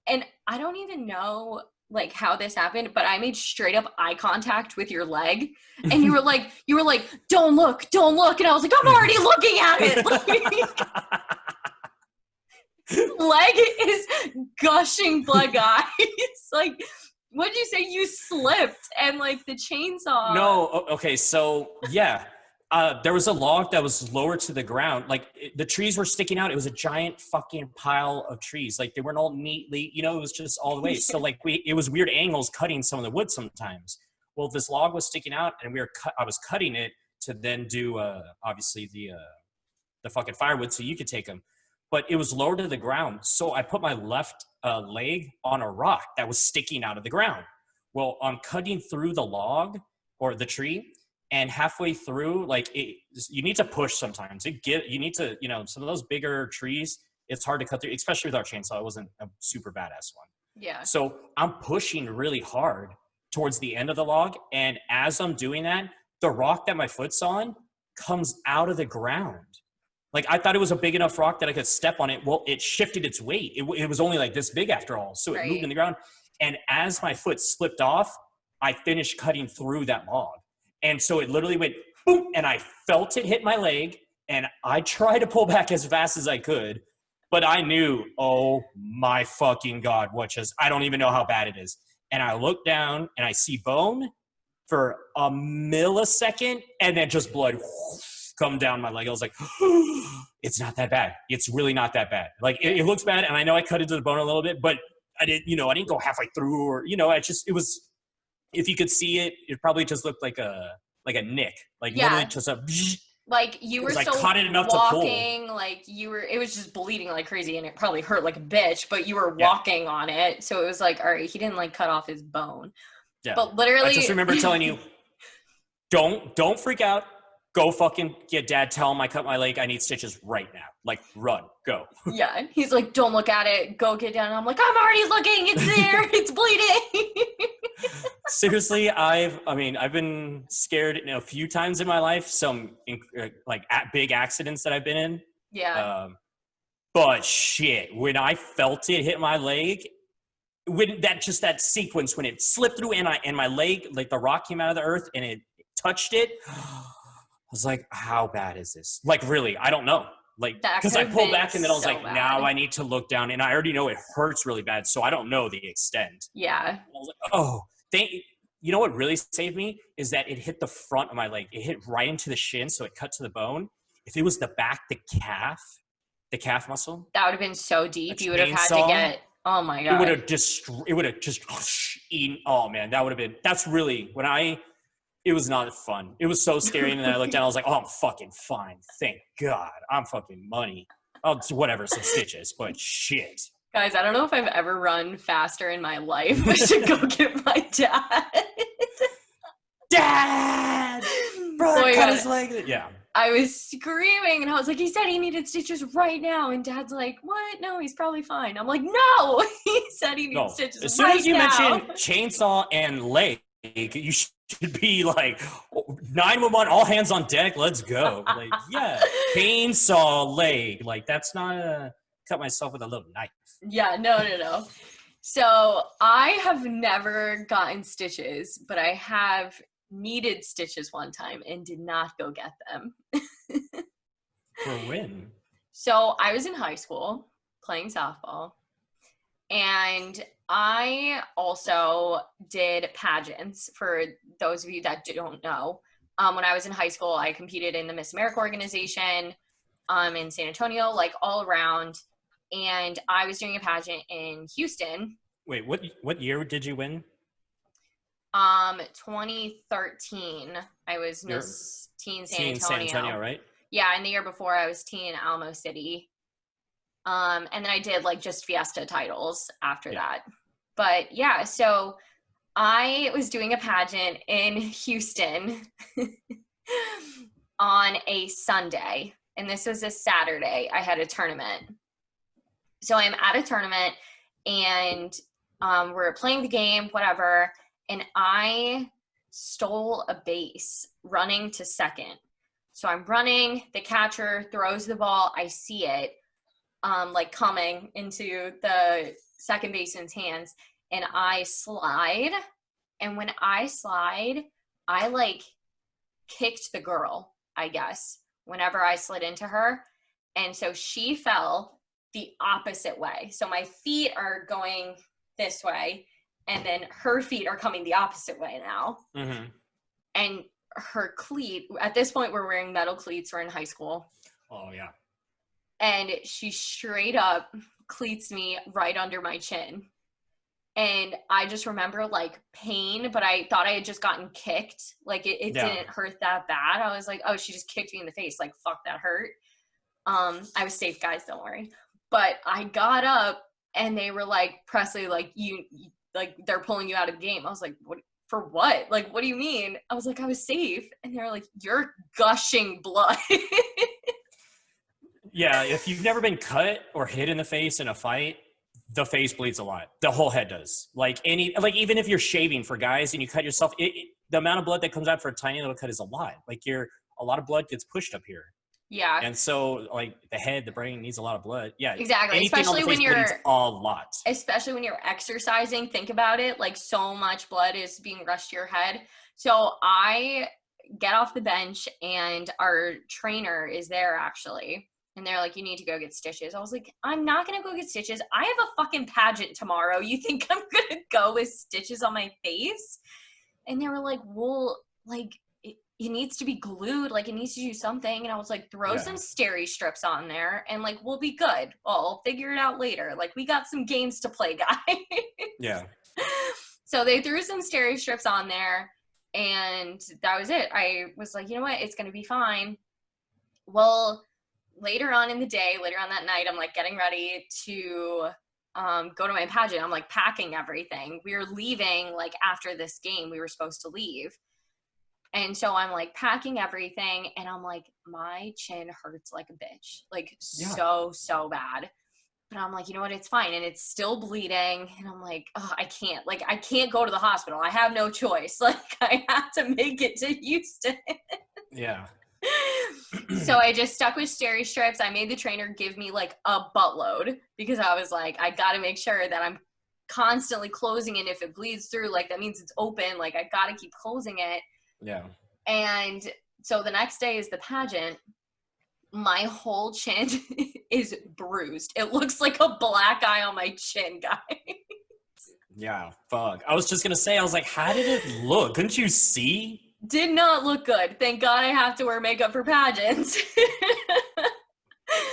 and I don't even know like how this happened, but I made straight up eye contact with your leg, and you were like, "You were like, don't look, don't look," and I was like, "I'm already looking at it." Like, leg is gushing blood, guys. like, what'd you say? You slipped and like the chainsaw. no, okay, so yeah. Uh, there was a log that was lower to the ground. Like it, the trees were sticking out. It was a giant fucking pile of trees. Like they weren't all neatly, you know, it was just all the way. So like we, it was weird angles cutting some of the wood sometimes. Well, this log was sticking out, and we were cut. I was cutting it to then do uh, obviously the uh, the fucking firewood so you could take them. But it was lower to the ground, so I put my left uh, leg on a rock that was sticking out of the ground. Well, I'm cutting through the log or the tree, and halfway through, like it, you need to push sometimes. It get you need to, you know, some of those bigger trees. It's hard to cut through, especially with our chainsaw. It wasn't a super badass one. Yeah. So I'm pushing really hard towards the end of the log. And as I'm doing that, the rock that my foot's on comes out of the ground. Like I thought it was a big enough rock that I could step on it. Well, it shifted its weight. It, it was only like this big after all. So it moved in the ground. And as my foot slipped off, I finished cutting through that log. And so it literally went boom, and I felt it hit my leg. And I tried to pull back as fast as I could, but I knew, oh my fucking God, what just, I don't even know how bad it is. And I look down and I see bone for a millisecond and then just blood come down my leg. I was like, it's not that bad. It's really not that bad. Like it, it looks bad. And I know I cut into the bone a little bit, but I didn't, you know, I didn't go halfway through or, you know, I just, it was, if you could see it, it probably just looked like a, like a nick, like Yeah. literally just a, Like you were still caught it enough to pull. walking, like you were. It was just bleeding like crazy, and it probably hurt like a bitch. But you were Yeah. walking on it, so it was like, all right, he didn't like cut off his bone. yeah. But literally, I just remember telling you, don't don't freak out. Go fucking get dad. Tell him I cut my leg. I need stitches right now. Like run, go. yeah. and He's like, don't look at it. Go get down. And I'm like, I'm already looking. It's there. it's bleeding. Seriously, I've I mean I've been scared a few times in my life. Some uh, like at big accidents that I've been in. yeah. Um, but shit, when I felt it hit my leg, when that just that sequence when it slipped through and I and my leg like the rock came out of the earth and it touched it, I was like, how bad is this? Like really, I don't know. Like That because I pulled back and then I was so like, now. I need to look down and I already know it hurts really bad, so I don't know the extent. yeah. I was like, oh, thank. You know what really saved me is that it hit the front of my leg. It hit right into the shin, so it cut to the bone. If it was the back, the calf, the calf muscle, That would have been so deep. You would have had to get. Oh my god. it would have just, it would have just eaten. Oh man, that would have been. That's really when I. It was not fun. It was so scary, and then I looked down. I was like, "Oh, I'm fucking fine. Thank God, I'm fucking money. Oh, whatever, some stitches, but shit." Guys, I don't know if I've ever run faster in my life to go get my dad. Dad, bro, my cut his leg. Yeah. I was screaming and I was like, he said he needed stitches right now. And dad's like, what? No, he's probably fine. I'm like, no, he said he needs No. stitches As soon right as you now. mention chainsaw and leg, you should be like 911 all hands on deck let's go. Like yeah chainsaw leg. Like that's not a cut myself with a little knife. Yeah no no no. So i have never gotten stitches but i have needed stitches one time and did not go get them. For when? So i was in high school playing softball and I also did pageants for those of you that don't know. Um, when I was in high school, I competed in the Miss America organization um, in San Antonio, like all around. And I was doing a pageant in Houston. Wait, what what year did you win? Um, 2013. I was Miss Teen San Antonio. Teen. San Antonio, right? Yeah, and the year before I was Teen Alamo City. Um, and then I did like just Fiesta titles after yeah. that. But yeah, so I was doing a pageant in Houston on a Sunday, and this was a Saturday. I had a tournament. So I'm at a tournament, and um, we're playing the game, whatever, and I stole a base running to second. So I'm running, the catcher throws the ball, I see it um, like coming into the second baseman's hands and I slide. And when I slide, I like kicked the girl, I guess, whenever I slid into her. And so she fell the opposite way. So my feet are going this way, and then her feet are coming the opposite way now. Mm-hmm. And her cleat, at this point, we're wearing metal cleats. We're in high school. Oh, yeah and she straight up cleats me right under my chin. And I just remember like pain, but I thought I had just gotten kicked. Like it, it yeah. didn't hurt that bad. I was like, oh, she just kicked me in the face. Like, fuck, that hurt. Um, I was safe, guys, don't worry. But I got up and they were like, Presley, like you, like they're pulling you out of the game. I was like, what? For what? Like, what do you mean? I was like, I was safe. And they were like, you're gushing blood. Yeah, if you've never been cut or hit in the face in a fight, the face bleeds a lot. The whole head does. Like any, like even if you're shaving for guys and you cut yourself, it, it, the amount of blood that comes out for a tiny little cut is a lot. Like you're, a lot of blood gets pushed up here. Yeah. And so like the head, the brain needs a lot of blood. Yeah. Exactly. Especially when you're a lot. Especially when you're exercising. Think about it. Like so much blood is being rushed to your head. So I get off the bench and our trainer is there actually and they're like, you need to go get stitches. I was like, I'm not gonna go get stitches. I have a fucking pageant tomorrow. You think I'm gonna go with stitches on my face? And they were like, well, like it, it needs to be glued, like it needs to do something. And I was like, throw yeah. some steri strips on there and like we'll be good. Well, I'll figure it out later. Like we got some games to play, guy. yeah. So they threw some steri strips on there and that was it. I was like, you know what, it's gonna be fine. Well, later on in the day, later on that night, I'm like getting ready to um, go to my pageant. I'm like packing everything. We were leaving like after this game, we were supposed to leave. And so I'm like packing everything and I'm like, my chin hurts like a bitch. Like yeah. so, so bad. But I'm like, you know what? It's fine. And it's still bleeding. And I'm like, oh, I can't. Like, I can't go to the hospital. I have no choice. Like, I have to make it to Houston. yeah so I just stuck with steri strips. I made the trainer give me like a buttload because I was like, I got to make sure that I'm constantly closing it. If it bleeds through, like that means it's open. Like I got to keep closing it. Yeah. And so the next day is the pageant. My whole chin is bruised. It looks like a black eye on my chin, guys. Yeah, fuck. I was just gonna say, I was like, how did it look? Couldn't you see? Did not look good. Thank God I have to wear makeup for pageants.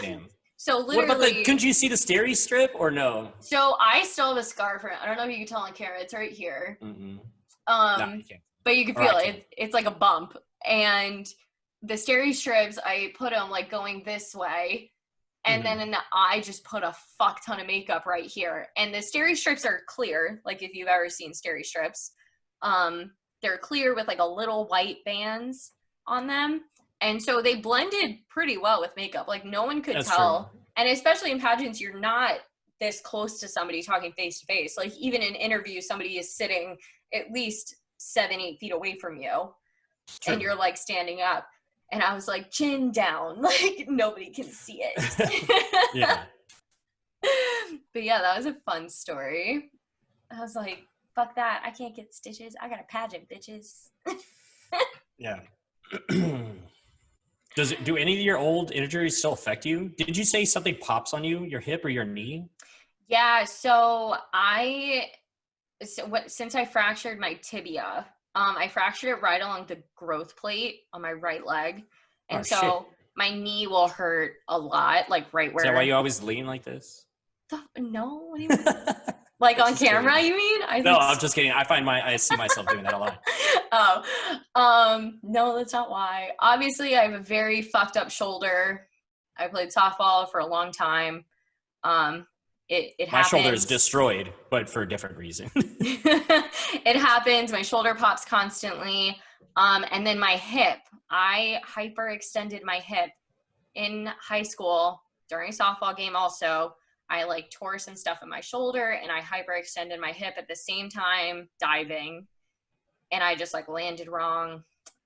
Damn. So literally, what about the? Couldn't you see the steri strip or no? So I still have a scar for it. I don't know if you can tell on camera. It's right here. Mm-hmm. Um, no, but you can feel it. It's, it's like a bump, and the steri strips I put them like going this way, and mm-hmm. then I just put a fuck ton of makeup right here. And the steri strips are clear, like if you've ever seen steri strips. Um, they're clear with like a little white bands on them. And so they blended pretty well with makeup. Like no one could That's tell. True. And especially in pageants, you're not this close to somebody talking face to face. Like even in interviews, somebody is sitting at least seven, eight feet away from you True. and you're like standing up. And I was like, chin down, like nobody can see it. yeah. but yeah, that was a fun story. I was like, fuck that. I can't get stitches. I got a pageant, bitches. Yeah. Does it do any of your old injuries still affect you? Did you say something pops on you, your hip or your knee? Yeah, so I so what since I fractured my tibia, um I fractured it right along the growth plate on my right leg. And Oh, so shit. my knee will hurt a lot, like right Is where that why you always lean like this? The- no, what do you mean? Like on camera, you mean? I no, I'm just kidding. I find my I see myself doing that a lot. oh, um, no, that's not why. Obviously, I have a very fucked up shoulder. I played softball for a long time. Um, it it My shoulder is destroyed, but for a different reason. it happens. My shoulder pops constantly. Um, and then my hip. I hyperextended my hip in high school during a softball game. Also, I like tore some stuff in my shoulder, and I hyperextended my hip at the same time diving, and I just like landed wrong.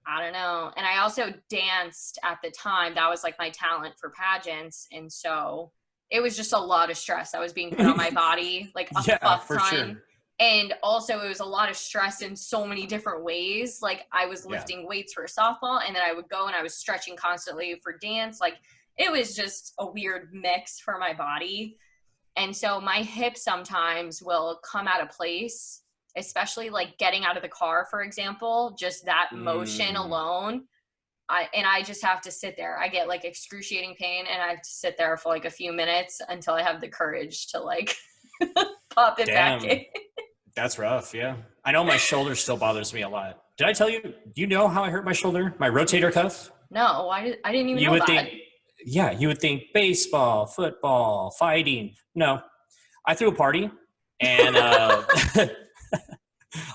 I don't know. And I also danced at the time. That was like my talent for pageants, and so it was just a lot of stress that was being put on my body, like a yeah, for ton sure. and also it was a lot of stress in so many different ways like i was Yeah. lifting weights for softball and then i would go and i was stretching constantly for dance like it was just a weird mix for my body and so my hip sometimes will come out of place especially like getting out of the car for example just that motion Mm. alone I, and I just have to sit there. I get like excruciating pain, and I have to sit there for like a few minutes until I have the courage to like pop it back Damn. in. That's rough. Yeah, I know my shoulder still bothers me a lot. Did I tell you? Do you know how I hurt my shoulder? My rotator cuff. No, I, I didn't even you know would that. think yeah you would think baseball football fighting. No i threw a party and uh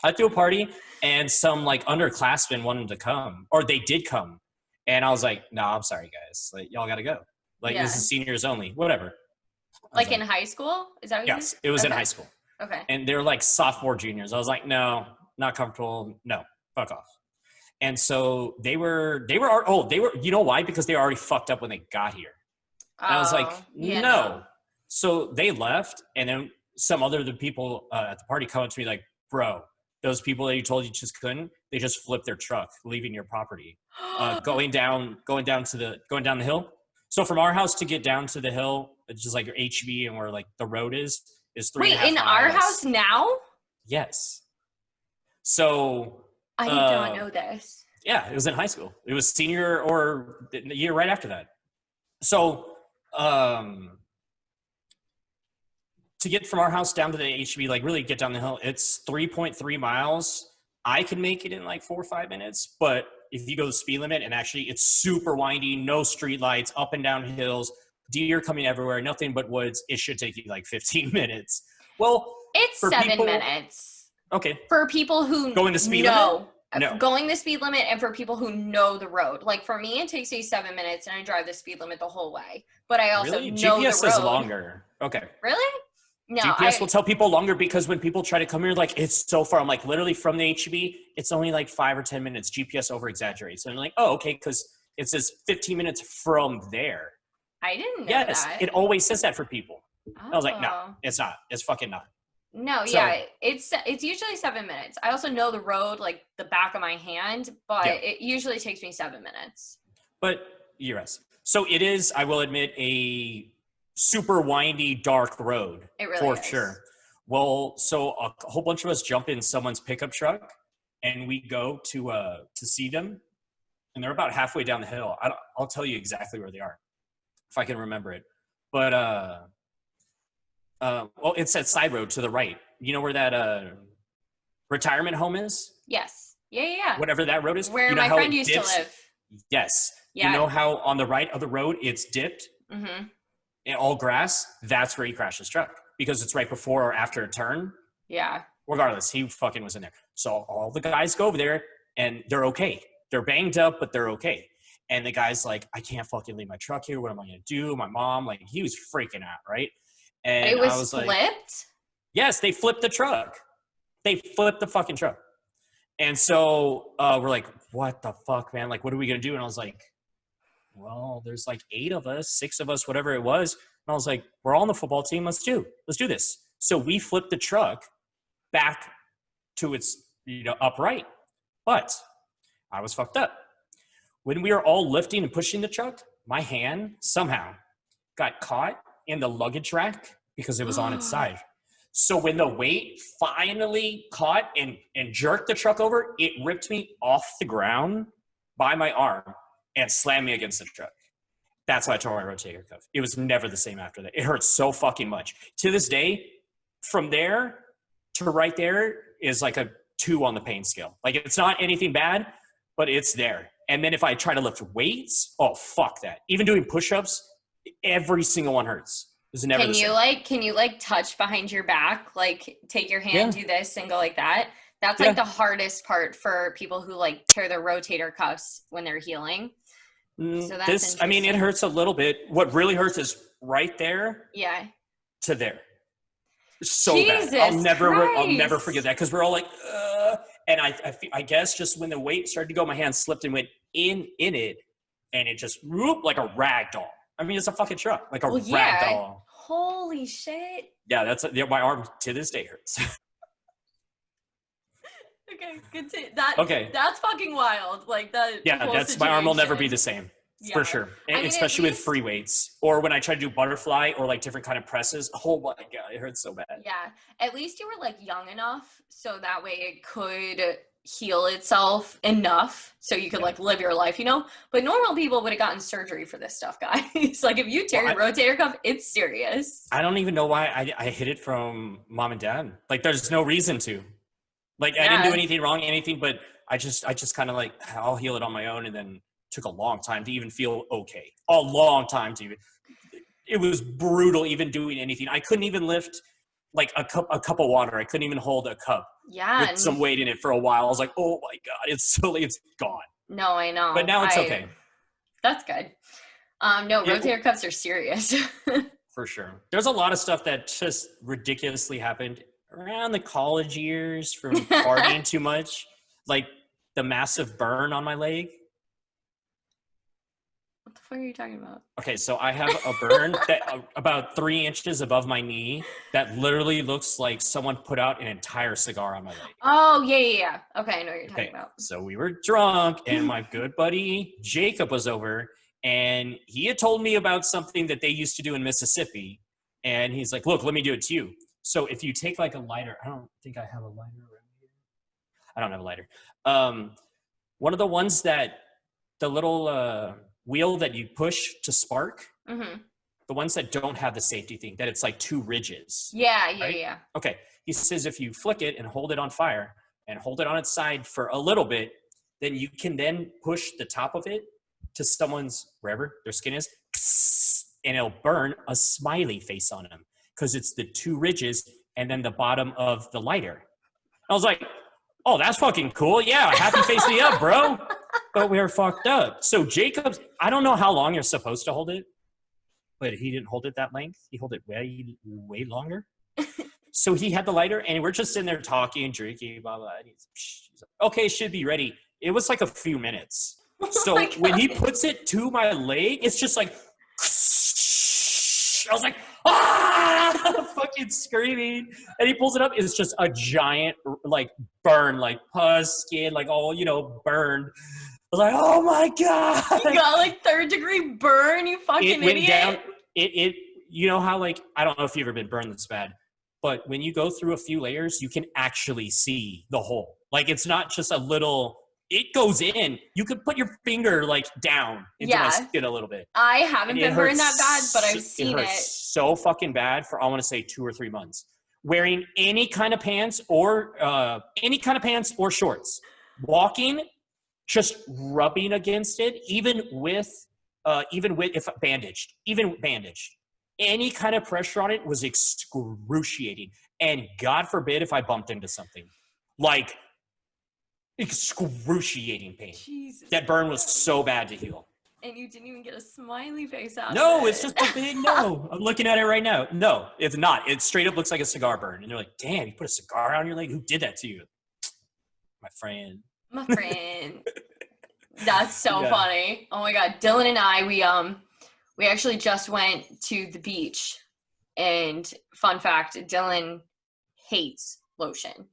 i threw a party and some like underclassmen wanted to come or they did come. And i was like no i'm sorry guys. Like y'all gotta go. Like this is seniors only. Whatever. Was like in high school? Is that what you yes it was in high school. Okay. and they're like sophomore juniors. I was like no not comfortable. No fuck off and so they were they were oh they were you know why because they were already fucked up when they got here and I was like, Oh, yeah, no. So they left, and then some other the people uh, at the party come up to me like, bro, those people that you told you just couldn't, they just flipped their truck, leaving your property, uh, going down, going down to the, going down the hill. So from our house to get down to the hill, it's just like your HEB and where like the road is, is three. Wait, and a half in our house now? Yes. So I did Uh, not know this. yeah, it was in high school. It was senior or the year right after that. So, um, to get from our house down to the HEB, like really get down the hill, it's 3.3 miles. I can make it in like four or five minutes, but if you go the speed limit and actually it's super windy, no street lights, up and down hills, deer coming everywhere, nothing but woods, it should take you like 15 minutes. Well, It's seven people- minutes okay, for people who Going the speed know, limit? Uh, no. going the speed limit, and for people who know the road. Like for me, it takes me seven minutes, and I drive the speed limit the whole way. But I also really? know GPS the road. is longer. Okay. Really? No, GPS I, will tell people longer because when people try to come here, like it's so far. I'm like, literally from the HEB, it's only like five or ten minutes. GPS over exaggerates, and I'm like, oh, okay, because it says 15 minutes from there. I didn't know yes, that. it always says that for people. I was like, no, Oh. it's not. It's fucking not. No, So- yeah, it's it's usually seven minutes. I also know the road like the back of my hand, but Yeah. it usually takes me seven minutes. But yes, so it is. I will admit a super windy, dark road It really for is. sure. Well, so a whole bunch of us jump in someone's pickup truck, and we go to uh to see them, and they're about halfway down the hill. I'll tell you exactly where they are, if I can remember it. But uh, uh, well, it's that side road to the right. You know where that uh retirement home is? Yes. Yeah, yeah. yeah. Whatever that road is. Where you know my friend used dips? to live. Yes. Yeah. You know how on the right of the road it's dipped mm-hmm. and all grass? That's where he crashed his truck because it's right before or after a turn. Yeah. Regardless, he fucking was in there. So all the guys go over there and they're okay. They're banged up, but they're okay. And the guy's like, I can't fucking leave my truck here. What am I gonna do? My mom, like, he was freaking out, right? And it was, was like, flipped. Yes, they flipped the truck. They flipped the fucking truck. And so uh, we're like, what the fuck, man? Like, what are we gonna do? And I was like, well, there's like eight of us, six of us, whatever it was. And I was like, we're all on the football team. Let's do, let's do this. So we flipped the truck back to its, you know, upright. But I was fucked up. When we were all lifting and pushing the truck, my hand somehow got caught in the luggage rack because it was on its ah. side. So when the weight finally caught and, and jerked the truck over, it ripped me off the ground by my arm and slammed me against the truck. That's why I tore my rotator cuff. It was never the same after that. It hurt so fucking much. To this day, from there to right there is like a two on the pain scale. Like it's not anything bad, but it's there. And then if I try to lift weights, oh fuck that. Even doing push-ups, every single one hurts. Can you like can you like touch behind your back? Like take your hand, Yeah. do this and go like that? That's Yeah. like the hardest part for people who like tear their rotator cuffs when they're healing. Mm, so that's this, I mean, it hurts a little bit. What really hurts is right there Yeah. to there. So bad. I'll Jesus never, I'll never forget that because we're all like, uh, and I, I, fe- I guess just when the weight started to go, my hand slipped and went in in it, and it just whoop like a rag doll. I mean, it's a fucking truck, like a Well, yeah. doll. Holy shit. Yeah, that's yeah, my arm to this day hurts. Okay, good to that. Okay. that's fucking wild. Like that. yeah, that's my arm will never be the same. Yeah. For sure, I mean, especially with free weights, or when I try to do butterfly or like different kind of presses. Oh my god, it hurts so bad. Yeah. At least you were like young enough so that way it could heal itself enough so you could Yeah. like live your life, you know? But normal people would have gotten surgery for this stuff, guys. like if you tear Well, your rotator cuff, it's serious. I don't even know why I, I hid it from mom and dad. Like, there's no reason to. Like, I didn't do anything wrong, anything, but I just, I just kind of like, I'll heal it on my own, and then took a long time to even feel okay. A long time to even. It was brutal, even doing anything. I couldn't even lift like a cup, a cup of water. I couldn't even hold a cup Yeah. with some weight in it for a while. I was like, oh my god, it's so, it's gone. no, I know. But now it's I- okay That's good. Um, no, Yeah. rotator cuffs are serious. for sure. There's a lot of stuff that just ridiculously happened around the college years from partying too much, like the massive burn on my leg. What the fuck are you talking about? Okay, so I have a burn that uh, about three inches above my knee that literally looks like someone put out an entire cigar on my leg. Oh, yeah, yeah, yeah. Okay, I know what you're talking Okay, about. so we were drunk, and my good buddy Jacob was over, and he had told me about something that they used to do in Mississippi. And he's like, "Look, let me do it to you." So if you take like a lighter, I don't think I have a lighter around here. I don't have a lighter. Um, one of the ones that the little uh, wheel that you push to spark, hmm the ones that don't have the safety thing, that it's like two ridges. Yeah, yeah, Right? yeah. Okay. He says if you flick it and hold it on fire and hold it on its side for a little bit, then you can then push the top of it to someone's wherever their skin is, and it'll burn a smiley face on them because it's the two ridges and then the bottom of the lighter. I was like, oh, that's fucking cool. Yeah, happy face me up, bro. But we were fucked up. So Jacob's, I don't know how long you're supposed to hold it, but he didn't hold it that length. He held it way, way longer. so he had the lighter, and we're just sitting there talking, and drinking, blah blah. And he's, he's like, okay, should be ready. It was like a few minutes. So Oh when he puts it to my leg, it's just like I was like, ah, fucking screaming. And he pulls it up. It's just a giant, like, burn, like pus, skin, like all, you know, burned. I was like, oh my God. You got like third degree burn. You fucking it went idiot. down. It, it, you know how, like, I don't know if you've ever been burned this bad, but when you go through a few layers, you can actually see the hole. Like, it's not just a little, it goes in. You could put your finger, like, down into my skin a little bit. I haven't been burned that bad, but I've seen it. it. so fucking bad for I want to say two or three months. Wearing any kind of pants or uh, any kind of pants or shorts, walking, just rubbing against it, even with uh, even with if bandaged, even bandaged, any kind of pressure on it was excruciating. And God forbid if I bumped into something like excruciating pain. Jesus. That burn was so bad to heal. and you didn't even get a smiley face out. No, of it's just a big no. I'm looking at it right now. No, it's not. It straight up looks like a cigar burn. And they're like, damn, you put a cigar on your leg? Who did that to you? my friend. My friend. That's so Yeah. funny. Oh my god, Dylan and I we um we actually just went to the beach and fun fact, Dylan hates lotion.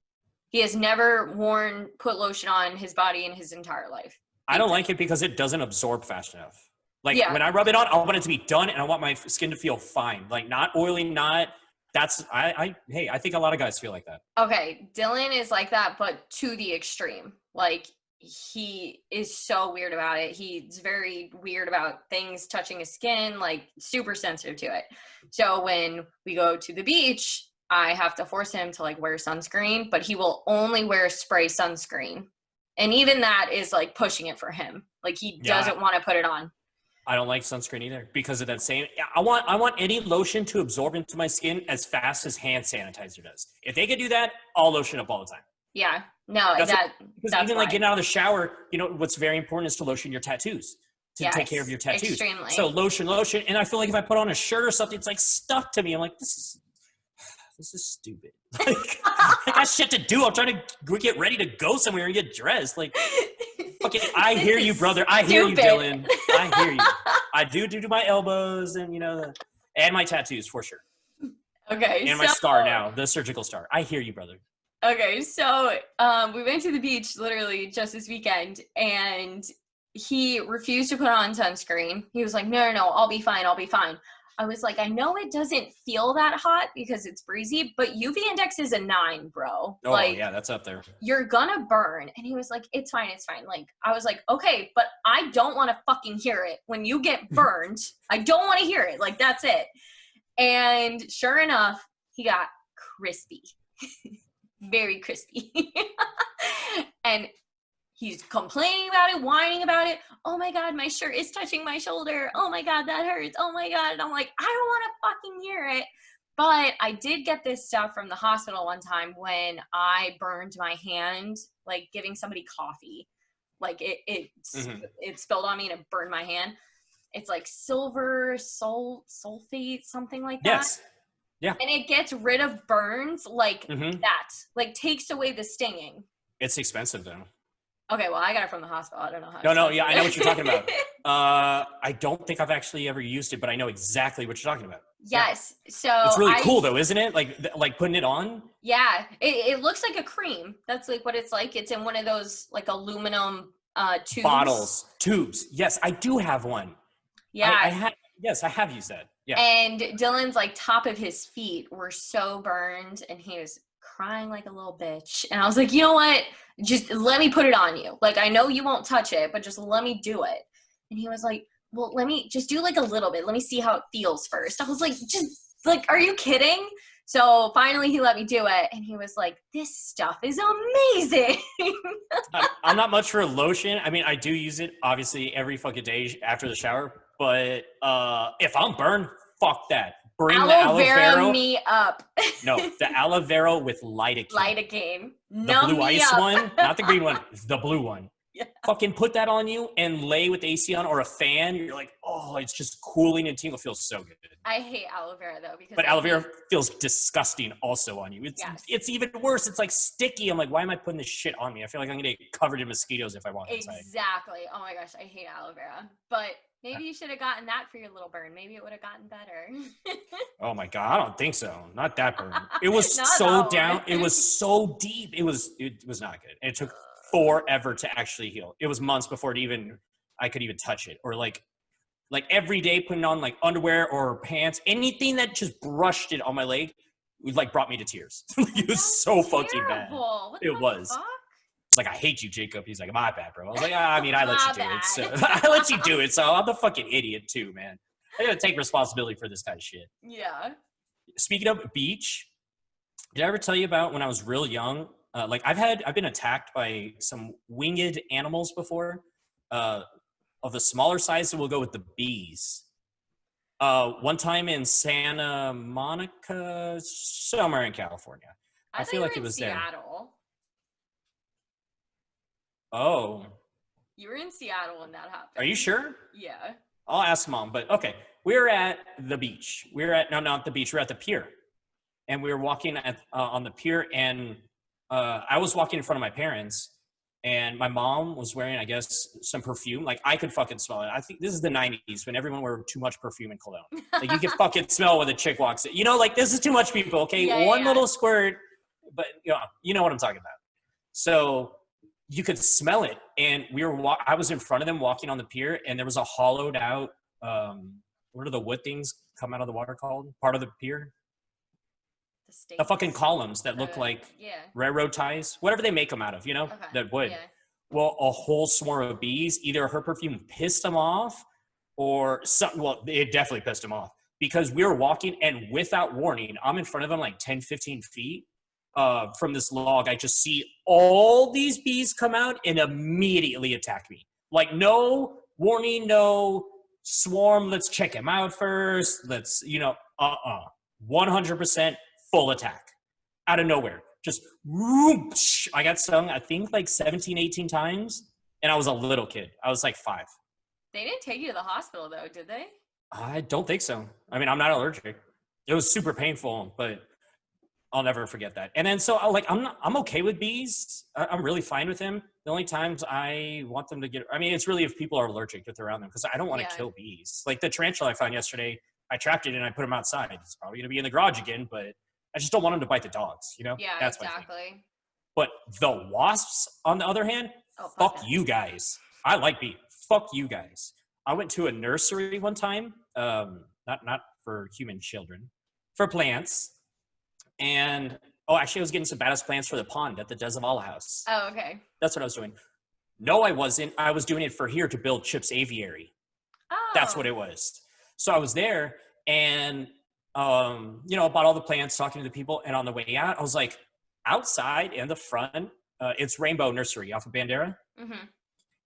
He has never worn put lotion on his body in his entire life. I don't like it because it doesn't absorb fast enough. Like Yeah. when I rub it on, I want it to be done, and I want my skin to feel fine. Like not oily, not. That's I. I hey, I think a lot of guys feel like that. Okay, Dylan is like that, but to the extreme. Like he is so weird about it. He's very weird about things touching his skin, like super sensitive to it. So when we go to the beach, I have to force him to like wear sunscreen, but he will only wear spray sunscreen. And even that is like pushing it for him. Like he Yeah. doesn't want to put it on. I don't like sunscreen either because of that same. I want I want any lotion to absorb into my skin as fast as hand sanitizer does. If they could do that, I'll lotion up all the time. Yeah. No, That's that Because That's even like getting out of the shower, you know what's very important is to lotion your tattoos to take care of your tattoos. extremely. So lotion, lotion, and I feel like if I put on a shirt or something, it's like stuck to me. I'm like, this is this is stupid. Like, I got shit to do. I'm trying to get ready to go somewhere and get dressed. Like, okay, I hear you, brother. I hear you. Dylan. I hear you. I do do to my elbows and you know, and my tattoos for sure, Okay. and my so- star now, the surgical scar. I hear you, brother. Okay, so um, we went to the beach literally just this weekend, and he refused to put on sunscreen. He was like, "No, no, no, I'll be fine. I'll be fine." I was like, "I know it doesn't feel that hot because it's breezy, but UV index is a nine, bro. Oh like, yeah, that's up there. you're gonna burn." And he was like, "It's fine, it's fine." Like, I was like, "Okay, but I don't want to fucking hear it when you get burned. I don't want to hear it. Like, that's it." And sure enough, he got crispy. Very crispy. and he's complaining about it, whining about it. Oh my god, my shirt is touching my shoulder. Oh my god, that hurts. Oh my god. And I'm like, I don't want to fucking hear it. But I did get this stuff from the hospital one time when I burned my hand, like giving somebody coffee. Like it it Mhm. it spilled on me and it burned my hand. It's like silver sol sulfate, something like that Yes. And it gets rid of burns like hmm that like takes away the stinging It's expensive though. okay well i got it from the hospital i don't know how No, no, yeah, I know what you're talking about. Uh, I don't think I've actually ever used it, but I know exactly what you're talking about. yes so It's really I- cool though, isn't it? Like, th- like putting it on. yeah it, it looks like a cream that's like what it's like it's in one of those like aluminum uh tubes bottles, tubes. Yes, I do have one. yeah I, I have. Yes, I have used that. Yeah. and dylan's like top of his feet were so burned and he was crying like a little bitch. And i was like you know what? Just let me put it on you. Like i know you won't touch it but just let me do it. And he was like well let me just do like a little bit. Let me see how it feels first. I was like just like are you kidding? So finally he let me do it and he was like this stuff is amazing. I'm, I'm not much for lotion. I mean, I do use it obviously every fucking day after the shower. But uh, if I'm burned, fuck that. Bring the aloe aloe vera vera. me up No, the aloe vera with lidocaine. lidocaine the Numb blue ice up. one, not the green one, the blue one. Yeah. Fucking put that on you and lay with AC on or a fan. You're like, oh, it's just cooling and tingle. Feels so good. I hate aloe vera though because But I aloe vera feels disgusting also on you. It's Yes. it's even worse. It's like sticky. I'm like, why am I putting this shit on me? I feel like I'm gonna get covered in mosquitoes if I walk outside. Exactly. Oh my gosh, I hate aloe vera. But maybe you should have gotten that for your little burn. Maybe it would have gotten better. Oh my god, I don't think so. Not that burn. It was so down. It was so deep. It was it was not good. It took forever to actually heal. It was months before it even I could even touch it. Or like like every day putting on like underwear or pants, anything that just brushed it on my leg, it like brought me to tears. it was That's so fucking bad. terrible. What It was. fuck? Like I hate you, Jacob. He's like, my bad, bro. I was like, ah, I mean, I let you do it. So. I let you do it. So I'm the fucking idiot too, man. I gotta take responsibility for this kind of shit. Yeah. Speaking of beach, did I ever tell you about when I was real young? Uh, like I've had, I've been attacked by some winged animals before. Uh, of the smaller size, So we'll go with the bees. Uh, one time in Santa Monica, somewhere in California. I thought feel like it was there. Oh, You were in Seattle when that happened. are you sure? Yeah. I'll ask mom, but okay. We're at the beach. We're at no, not the beach. We're at the pier, and we were walking at uh, on the pier, and uh, I was walking in front of my parents, and my mom was wearing, I guess, some perfume. Like I could fucking smell it. I think this is the '90s when everyone wore too much perfume and cologne. Like you can fucking smell when a chick walks in. You know, like this is too much, people. Okay, Yeah, one yeah. little squirt, but you know, you know what I'm talking about. So you could smell it, and we were. Wa- I was in front of them walking on the pier, and there was a hollowed out. Um, what are the wood things come out of the water called? Part of the pier, The, the fucking columns that look Uh, like Yeah. railroad ties, whatever they make them out of. You know, Okay. that wood. Yeah. Well, a whole swarm of bees. Either her perfume pissed them off, or something. Well, it definitely pissed them off because we were walking, and without warning, I'm in front of them like 10, 15 feet uh, from this log. I just see all these bees come out and immediately attack me. Like no warning, no swarm. Let's check him out first. Let's, you know, uh, uh 100% full attack out of nowhere. Just whoosh. I got stung, I think like 17, 18 times. And I was a little kid. I was like five. They didn't take you to the hospital though, did they? I don't think so. I mean, I'm not allergic. It was super painful, but I'll never forget that. And then so I like I'm not, I'm okay with bees. I'm really fine with them. The only times I want them to get I mean, it's really if people are allergic if they're around them because I don't want to Yeah. kill bees. Like the tarantula I found yesterday, I trapped it and I put him outside. It's probably going to be in the garage again, but I just don't want him to bite the dogs, you know? Yeah, That's exactly. But the wasps, on the other hand, Oh, fuck that. you guys. I like bees. Fuck you guys. I went to a nursery one time, um, not not for human children, for plants, and oh, actually, I was getting some badass plants for the pond at the Desavala house. Oh, okay. That's what I was doing. No, I wasn't. I was doing it for here to build Chip's aviary. Oh. That's what it was. So I was there and um, you know, bought all the plants, talking to the people, and on the way out, I was like, outside in the front, uh, it's Rainbow Nursery off of Bandera. hmm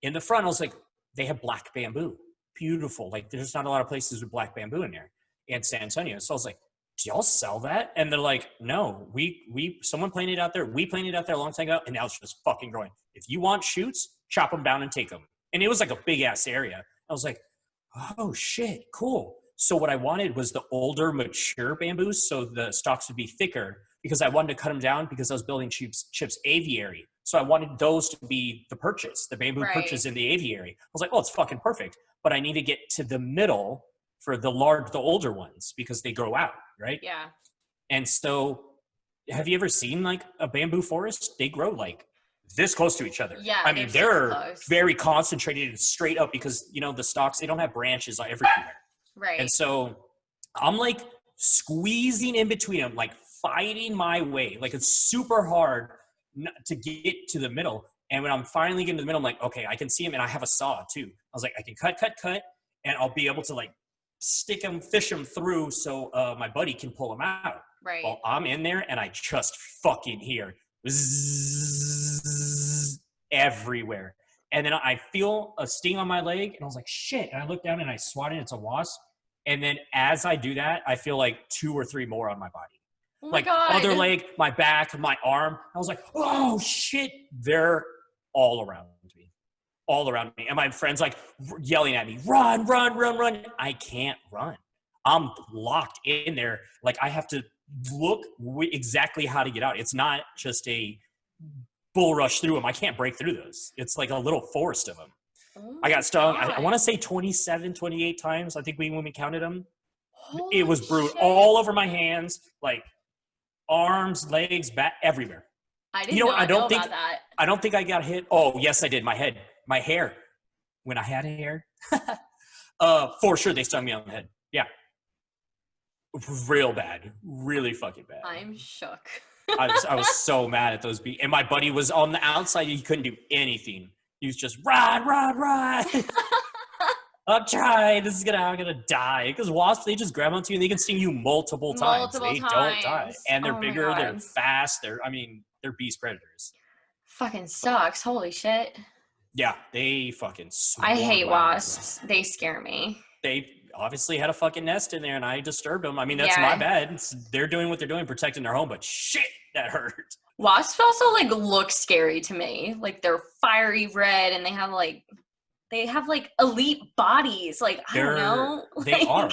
In the front, I was like, they have black bamboo. Beautiful. Like there's not a lot of places with black bamboo in there in San Antonio. So I was like, do y'all sell that? And they're like, no, we we someone planted it out there. We planted it out there a long time ago, and now it's just fucking growing. If you want shoots, chop them down and take them. And it was like a big ass area. I was like, oh shit, cool. So what I wanted was the older, mature bamboos, so the stalks would be thicker because I wanted to cut them down because I was building Chip's, Chip's aviary. So I wanted those to be the purchase, the bamboo Right. purchase in the aviary. I was like, oh, it's fucking perfect. But I need to get to the middle for the large, the older ones because they grow out, right? Yeah. And so, have you ever seen like a bamboo forest? They grow like this close to each other. Yeah, I mean, they're they're very concentrated and straight up because you know the stalks they don't have branches everywhere. Right. And so I'm like squeezing in between them, like fighting my way. Like it's super hard to get to the middle. And when I'm finally getting to the middle, I'm like, okay, I can see him and I have a saw too. I was like, I can cut, cut, cut, and I'll be able to like stick them, fish them through so uh, my buddy can pull them out. right. Well, I'm in there and I just fucking hear everywhere. And then I feel a sting on my leg and I was like, shit. And I look down and I swat it. It's a wasp. And then as I do that, I feel like two or three more on my body. oh my like god. other leg, my back, my arm. I was like, oh shit. They're all around. All around me. And my friends like yelling at me, run, run, run, run. I can't run. I'm locked in there. Like I have to look w- exactly how to get out. It's not just a bull rush through them. I can't break through those. It's like a little forest of them. Oh I got stung. I, I want to say 27, 28 times. I think we when we counted them. Holy it was brutal. All over my hands, like arms, legs, back, everywhere. I didn't know know, what, I don't know think- about that. I don't think I got hit. Oh, yes, I did. My head, my hair. When I had hair, uh, for sure they stung me on the head. Yeah, real bad, really fucking bad. I'm shook. I was, I was so mad at those bees. And my buddy was on the outside. He couldn't do anything. He was just run, run, run. I'm trying. This is gonna. I'm gonna die because wasps. They just grab onto you and they can sting you multiple times. Multiple they don't die, and they're Oh bigger. They're fast. They're. I mean, they're beast predators. Fucking sucks. Holy shit. Yeah, they fucking. I hate wasps. They scare me. They obviously had a fucking nest in there, and I disturbed them. I mean, that's my Yeah. bad. It's, they're doing what they're doing, protecting their home. But shit, that hurt. Wasps also like look scary to me. Like they're fiery red and they have like they have like elite bodies. Like I They're- don't know. They Like, are.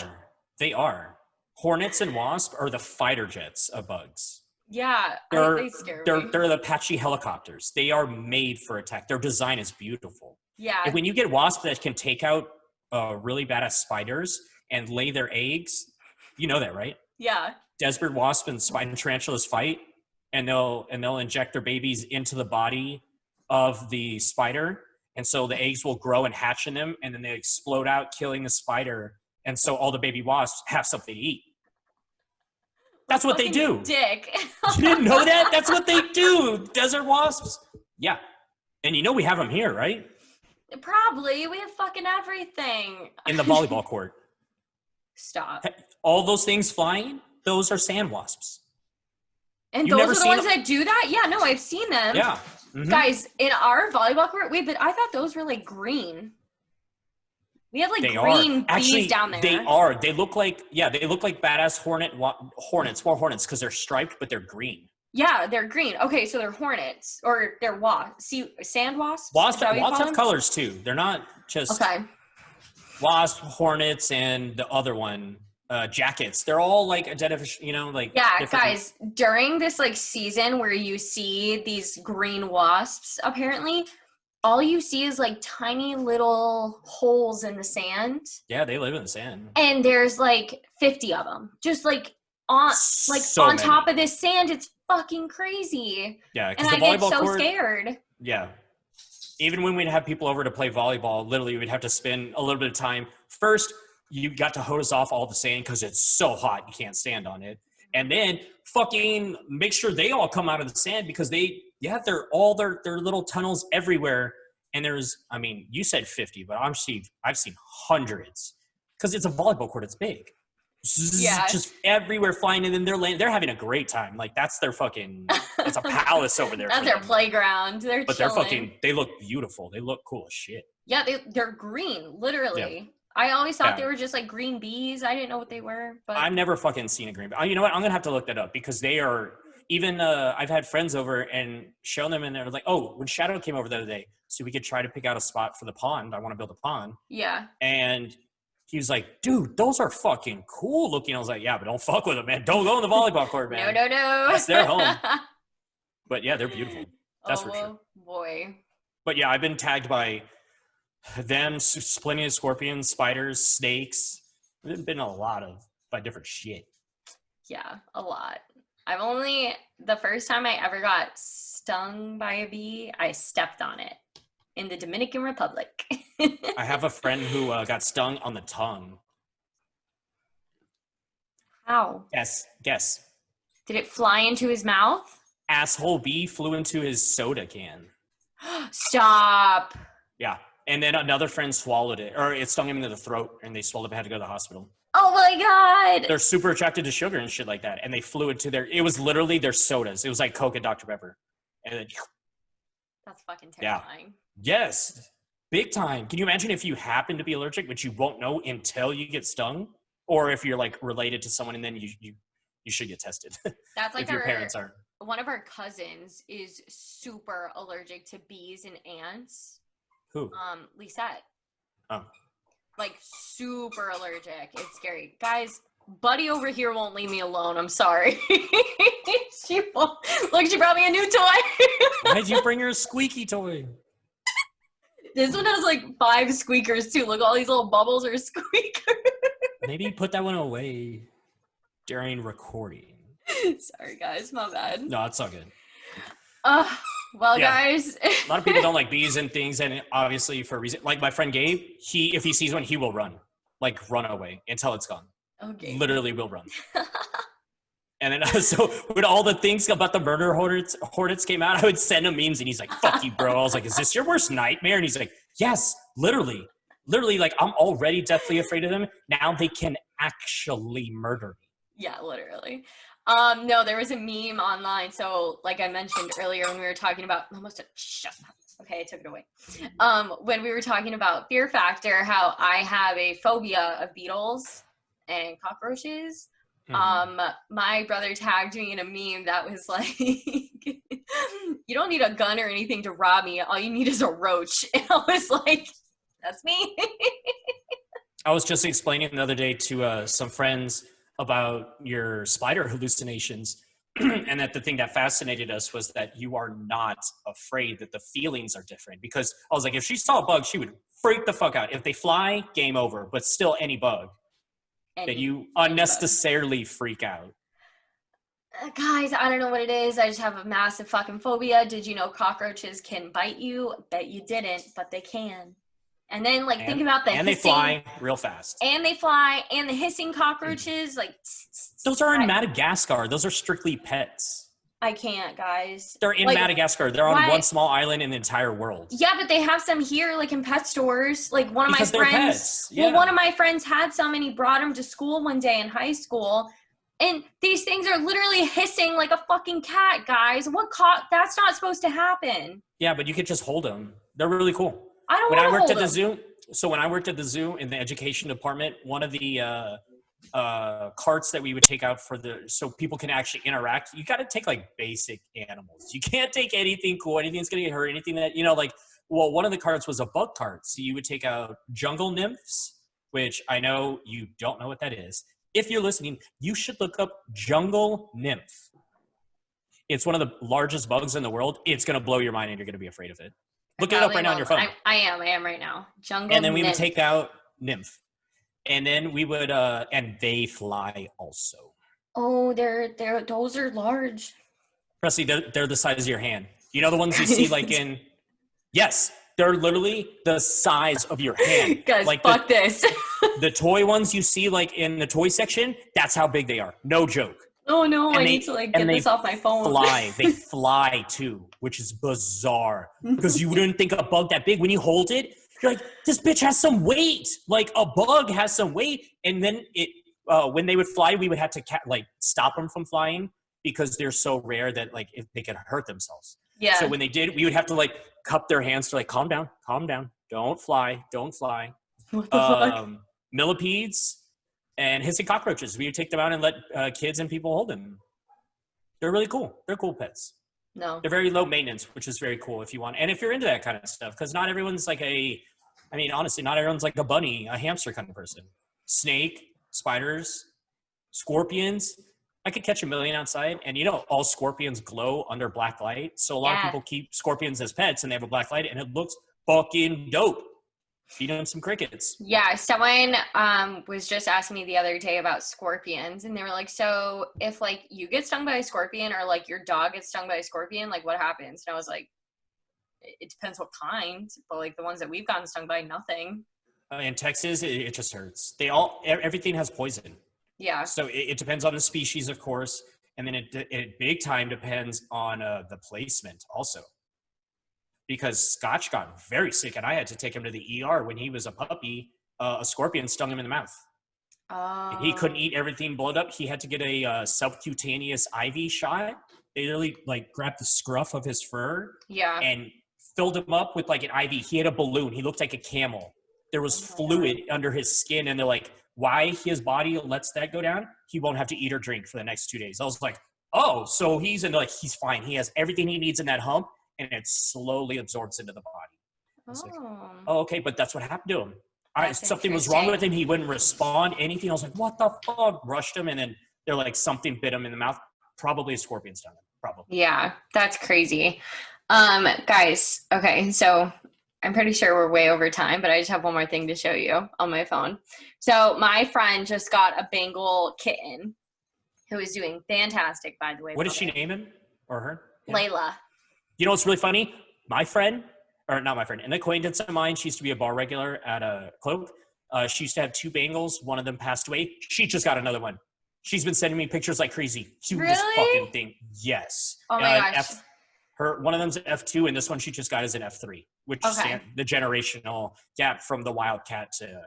They are. Hornets and wasps are the fighter jets of bugs. Yeah, They're- they scare They're me. they're the Apache helicopters. They are made for attack. Their design is beautiful. yeah, And when you get wasps that can take out uh, really badass spiders and lay their eggs, you know that, right? yeah. Desert wasp and spider tarantulas fight, and they'll and they'll inject their babies into the body of the spider, and so the eggs will grow and hatch in them, and then they explode out, killing the spider, and so all the baby wasps have something to eat. That's what they do. Dick. You didn't know that? That's what they do. Desert wasps. Yeah, and you know we have them here, right? Probably. We have fucking everything. In the volleyball court. Stop. All those things flying, those are sand wasps. And You've those are the ones them? that do that? Yeah, no, I've seen them. Yeah. Mhm. Guys, in our volleyball court, wait, but I thought those were like green. We have like They green are actually bees down there. they are. They look like yeah, they look like badass hornet wa- hornets, more hornets because they're striped, but they're green. Yeah, they're green. Okay, so they're hornets or they're wasps. See, sand wasps. Wasps, that what you wasps have them? colors too. They're not just Okay. wasp, hornets, and the other one, uh, jackets. They're all like identification. You know, like Yeah, different- guys, during this like season where you see these green wasps, apparently, all you see is like tiny little holes in the sand, Yeah, they live in the sand. and there's like 50 of them, just like on like So on many. top of this sand. It's fucking crazy, Yeah, and I get so court. scared. Yeah. Even when we'd have people over to play volleyball, literally we'd have to spend a little bit of time. First, you got to hose off all the sand because it's so hot you can't stand on it. And then fucking make sure they all come out of the sand because they yeah, they're all their their little tunnels everywhere. And there's I mean, you said 50, but I'm seen I've seen hundreds. Because it's a volleyball court, it's big. Yeah. Just everywhere flying, and then they're laying, they're having a great time. Like that's their fucking it's a palace over there. That's their them. playground. They're But they're fucking. They look beautiful. They look cool as shit. Yeah, they they're green, literally. Yeah. I always thought Yeah. they were just like green bees. I didn't know what they were, but I've never fucking seen a green. But oh, you know what? I'm gonna have to look that up because they are. Even uh, I've had friends over and shown them, and they're like, "Oh, when Shadow came over the other day, so we could try to pick out a spot for the pond. I want to build a pond." yeah. And he was like, "Dude, those are fucking cool looking." I was like, "Yeah, but don't fuck with them, man. Don't go in the volleyball court, man." no, no. No. That's their home. But yeah, they're beautiful. That's oh, for sure. boy. But yeah, I've been tagged by them, plenty of scorpions, spiders, snakes. There's been a lot of by different shit. Yeah, a lot. I've only the first time I ever got stung by a bee, I stepped on it in the Dominican Republic. I have a friend who uh, got stung on the tongue. How? Guess, guess. Did it fly into his mouth? Asshole bee flew into his soda can. Stop. Yeah. And then another friend swallowed it, or it stung him into the throat, and they swallowed it, had to go to the hospital. Oh my god. They're super attracted to sugar and shit like that, and they flew into their. It was literally their sodas. It was like Coke and Dr Pepper, and then That's fucking terrifying. Yeah. Yes, big time. Can you imagine if you happen to be allergic, but you won't know until you get stung, or if you're like related to someone and then you you you should get tested That's like if your parents are. one of our cousins is super allergic to bees and ants. Who? Um, Lisette. Oh. Like super allergic. It's scary. Guys, Buddy over here won't leave me alone. I'm sorry. she won't. Look, she brought me a new toy. Why'd you bring her a squeaky toy? this one has like five squeakers too. Look, all these little bubbles are squeakers. Maybe put that one away during recording. sorry, guys. My bad. No, it's all good. Uh, well, Yeah. guys. A lot of people don't like bees and things, and obviously for a reason. Like my friend Gabe, he if he sees one, he will run, like run away until it's gone. Oh, okay. Literally will run. And then so when all the things about the murder hornets hornets came out, I would send him memes, and he's like, "Fuck you, bro." I was like, "Is this your worst nightmare?" And he's like, "Yes, literally, literally. Like I'm already deathly afraid of them. Now they can actually murder me." Yeah, literally. Um, no, there was a meme online. So, like I mentioned earlier, when we were talking about almost a shut up. Okay, I took it away. Um, when we were talking about Fear Factor, how I have a phobia of beetles and cockroaches. Mhm. Um, my brother tagged me in a meme that was like, "You don't need a gun or anything to rob me. All you need is a roach." And I was like, "That's me." I was just explaining the other day to uh, some friends about your spider hallucinations, and that the thing that fascinated us was that you are not afraid that the feelings are different because i was like if she saw a bug she would freak the fuck out if they fly game over but still any bug And that you unnecessarily freak out Uh, guys, I don't know what it is. I just have a massive fucking phobia. Did you know cockroaches can bite you? Bet you didn't, but they can. And then, like, think about the and they fly real fast and they fly, and the hissing cockroaches. Like, those are in Madagascar. Those are strictly pets. I can't, guys. They're in Like, Madagascar. They're on why- one small island in the entire world. Yeah, but they have some here, like in pet stores. Like one of Because my friends. pets. Well, one of my friends had some, and he brought them to school one day in high school. And these things are literally hissing like a fucking cat, guys. What caught? That's not supposed to happen. Yeah, but you could just hold them. They're really cool. I don't when I worked at the zoo, so when I worked at the zoo in the education department, one of the uh, uh, carts that we would take out for the so people can actually interact, you got to take like basic animals. You can't take anything cool, anything that's gonna get hurt, anything that you know, like. Well, one of the carts was a bug cart, so you would take out jungle nymphs, which I know you don't know what that is. If you're listening, you should look up jungle nymph. It's one of the largest bugs in the world. It's gonna blow your mind, and you're gonna be afraid of it. Look it up right now on your phone. I, I am. I am right now. Jungle. and then we would take out nymph and then we would uh and they fly also Oh, they're they're those are large. Presley, they're, they're the size of your hand you know the ones you see like in yes they're literally the size of your hand Guys, like fuck the, this. the toy ones you see like in the toy section that's how big they are no joke oh no, And I they- need to like get they this off my phone. fly they fly too which is bizarre because you wouldn't think a bug that big when you hold it you're like this bitch has some weight. Like a bug has some weight. And then it uh, when they would fly we would have to ca- like stop them from flying because they're so rare that like if they could hurt themselves. Yeah. so when they did we would have to like cup their hands to like calm down calm down. Don't fly don't fly. What the fuck? um, millipedes and hissing cockroaches. We would take them out and let uh, kids and people hold them. They're really cool. They're cool pets No. they're very low maintenance, which is very cool if you want. And if you're into that kind of stuff, because not everyone's like a, I mean, honestly, not everyone's like a bunny, a hamster kind of person. Snake, spiders, scorpions. I could catch a million outside, and you know, all scorpions glow under black light. So a lot Yeah. of people keep scorpions as pets, and they have a black light, and it looks fucking dope. Feed them some crickets. Yeah, someone um was just asking me the other day about scorpions and they were like, "So, if like you get stung by a scorpion or like your dog gets stung by a scorpion, like what happens?" And I was like, "It depends what kind, but like the ones that we've gotten stung by, nothing." Uh, in Texas, it, it just hurts. They all, everything has poison. Yeah. So it, it depends on the species, of course, and then it, it big time depends on uh, the placement also. Because Scotch got very sick, and I had to take him to the ER when he was a puppy. Uh, a scorpion stung him in the mouth. Oh. He couldn't eat everything blowed up. He had to get a uh, subcutaneous IV shot. They literally like grabbed the scruff of his fur Yeah. and filled him up with like an IV. He had a balloon. He looked like a camel. There was Oh fluid under his skin, and they're like, why his body lets that go down? He won't have to eat or drink for the next two days. I was like, oh, so he's in like he's fine. He has everything he needs in that hump, and it slowly absorbs into the body. was like, Oh. Oh, okay, but that's what happened to him. I, That's something was wrong with him. He wouldn't respond anything. I was like, what the fuck? Rushed him, and then they're like, something bit him in the mouth. Probably a scorpion stung him. Probably. Yeah, that's crazy. Um, guys, okay, so I'm pretty sure we're way over time, but I just have one more thing to show you on my phone. So my friend just got a Bengal kitten who is doing fantastic, by the way. What did she name him or her? Yeah. Layla. You know what's really funny? My friend, or not my friend, an acquaintance of mine, she used to be a bar regular at a cloak. Uh, she used to have two Bengals. One of them passed away. She just got another one. She's been sending me pictures like crazy. Cutest Really? fucking thing. Yes. Oh my Uh, gosh. F, her one of them's an F two, and this one she just got is an F three, which is Okay. the generational gap from the wildcat to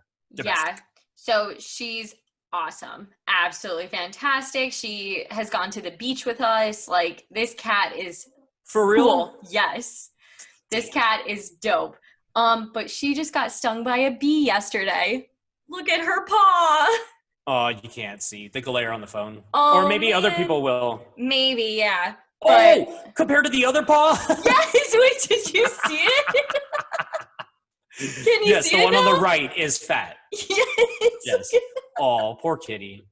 Yeah. So she's awesome. Absolutely fantastic. She has gone to the beach with us. Like this cat is for real. cool. Yes. This cat is dope. Um, but she just got stung by a bee yesterday. Look at her paw. Oh, you can't see the glare on the phone, Oh, or maybe other people will. Maybe, yeah. But- Oh, compared to the other paw. Yes, wait, did you see it? Can you yes, see the one on the right is fat. Yes. Yes. Oh, poor kitty.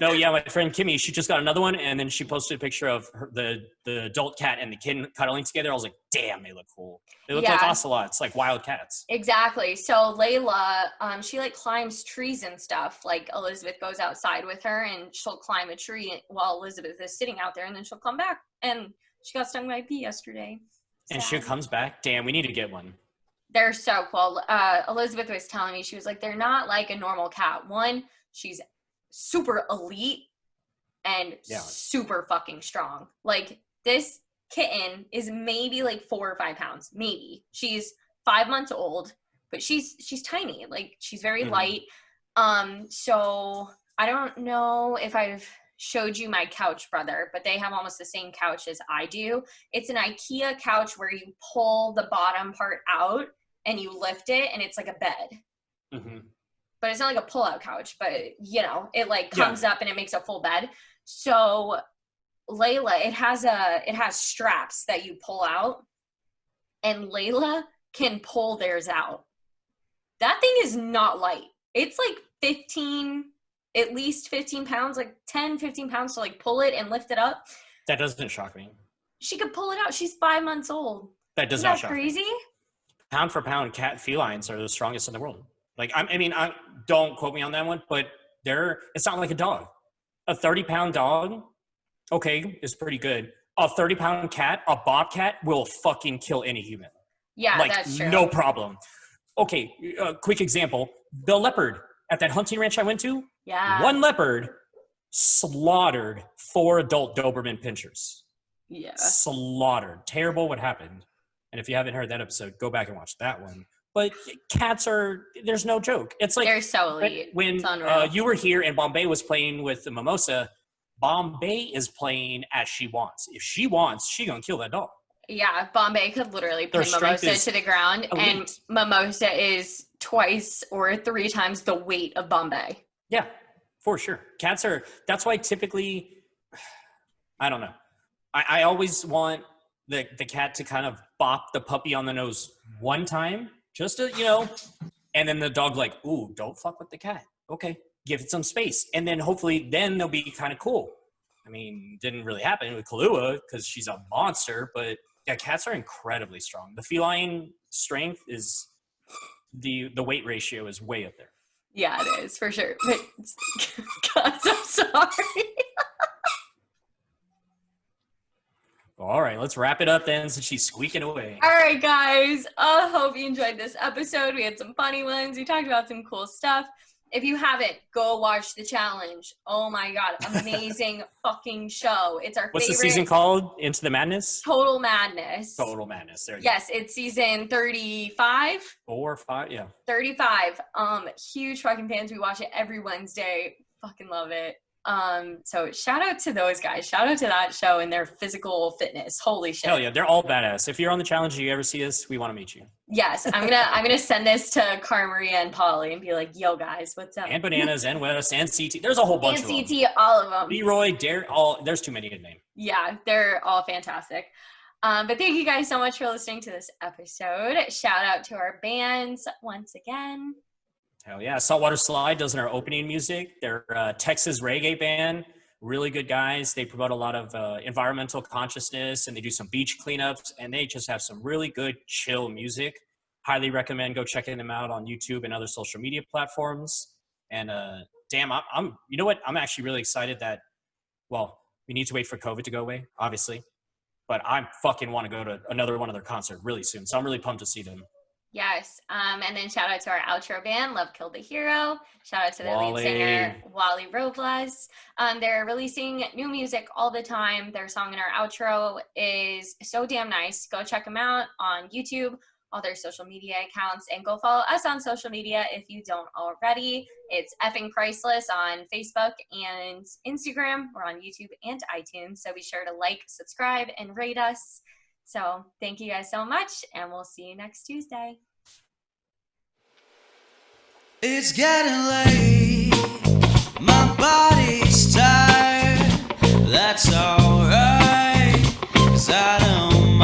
No, yeah, my friend Kimmy, she just got another one, and then she posted a picture of her, the the adult cat and the kitten cuddling together. I was like, damn, they look cool. They look Yeah. like ocelots, like wild cats. Exactly. So Layla, um, she like climbs trees and stuff. Like Elizabeth goes outside with her and she'll climb a tree while Elizabeth is sitting out there and then she'll come back. And she got stung by a bee yesterday. And she comes back. Damn, we need to get one. They're so cool. Uh, Elizabeth was telling me, she was like, they're not like a normal cat. One, she's super elite and Yeah. super fucking strong. Like this kitten is maybe like four or five pounds, maybe. She's five months old, but she's she's tiny. Like she's very Mhm. light. Um, so I don't know if I've showed you my couch brother, but they have almost the same couch as I do. It's an IKEA couch where you pull the bottom part out and you lift it and it's like a bed. hmm But it's not like a pull-out couch, but you know, it like Yeah. comes up and it makes a full bed. So Layla, it has a it has straps that you pull out and Layla can pull theirs out. That thing is not light. It's like 15 at least 15 pounds, like 10, 15 pounds to like pull it and lift it up. That doesn't shock me. She could pull it out. She's five months old. That does Isn't not that shock me. crazy? Pound for pound, cat felines are the strongest in the world. Like I'm, I mean, I don't quote me on that one, but they're. It's not like a dog. A thirty pound dog, okay, is pretty good. A thirty pound cat, a bobcat, will fucking kill any human. Yeah, like that's true. no problem. Okay, a quick example: the leopard at that hunting ranch I went to. Yeah. One leopard slaughtered four adult Doberman pinchers. Yeah. Slaughtered. Terrible what happened. And if you haven't heard that episode, go back and watch that one. But cats are there's no joke. It's like They're so when- elite. when uh, you were here and Bombay was playing with the mimosa. Bombay is playing as she wants. If she wants, she gonna kill that dog. Yeah, Bombay could literally pin Mimosa to the ground, and. Mimosa is twice or three times the weight of Bombay. Yeah, for sure. Cats are. That's why typically, I don't know. I, I always want the the cat to kind of bop the puppy on the nose one time, just to you know, and then the dog like, ooh, don't fuck with the cat. Okay, give it some space, and then hopefully then they'll be kind of cool. I mean, didn't really happen with Kahlua because she's a monster, but yeah, cats are incredibly strong. The feline strength is the the weight ratio is way up there. Yeah, it is for sure. But guys, I'm sorry. All right, let's wrap it up then since she's squeaking away. All right, guys. I hope you enjoyed this episode. We had some funny ones. We talked about some cool stuff. If you haven't, go watch the challenge. Oh my god, amazing fucking show! It's our What's the season called? Into the Madness? Total Madness. Total Madness. There Yes, it's season 35. Four or five, yeah. 35. Um, huge fucking fans. We watch it every Wednesday. Fucking love it. Um, so shout out to those guys. Shout out to that show and their physical fitness. Holy shit. Hell yeah, they're all badass. If you're on the challenge you ever see us, we want to meet you. Yes, I'm gonna I'm gonna send this to Cara Maria and Paulie and be like, yo guys, what's up? And Bananas and West and CT. There's a whole bunch And of them. CT, all of them. Leroy, Dare, all there's too many to name. Yeah, they're all fantastic. Um, but thank you guys so much for listening to this episode. Shout out to our bands once again. Hell yeah. Saltwater Slide does our opening music. They're a Texas reggae band. Really good guys. They promote a lot of uh, environmental consciousness and they do some beach cleanups and they just have some really good chill music. Highly recommend go checking them out on YouTube and other social media platforms. And uh, damn, I'm, I'm, you know what? I'm actually really excited that, well, we need to wait for COVID to go away, obviously. But I fucking want to go to another one of their concert really soon. So I'm really pumped to see them. Yes. Um, and then shout out to our outro band, Love Killed the Hero. Shout out to the Wally. lead singer, Wally Robles. Um, they're releasing new music all the time. Their song in our outro is so damn nice. Go check them out on YouTube, all their social media accounts, and go follow us on social media if you don't already. It's effing priceless on Facebook and Instagram. We're on YouTube and iTunes. So be sure to like, subscribe, and rate us. So thank you guys so much, and we'll see you next Tuesday. It's getting late. My body's tired. That's alright. Cause I don't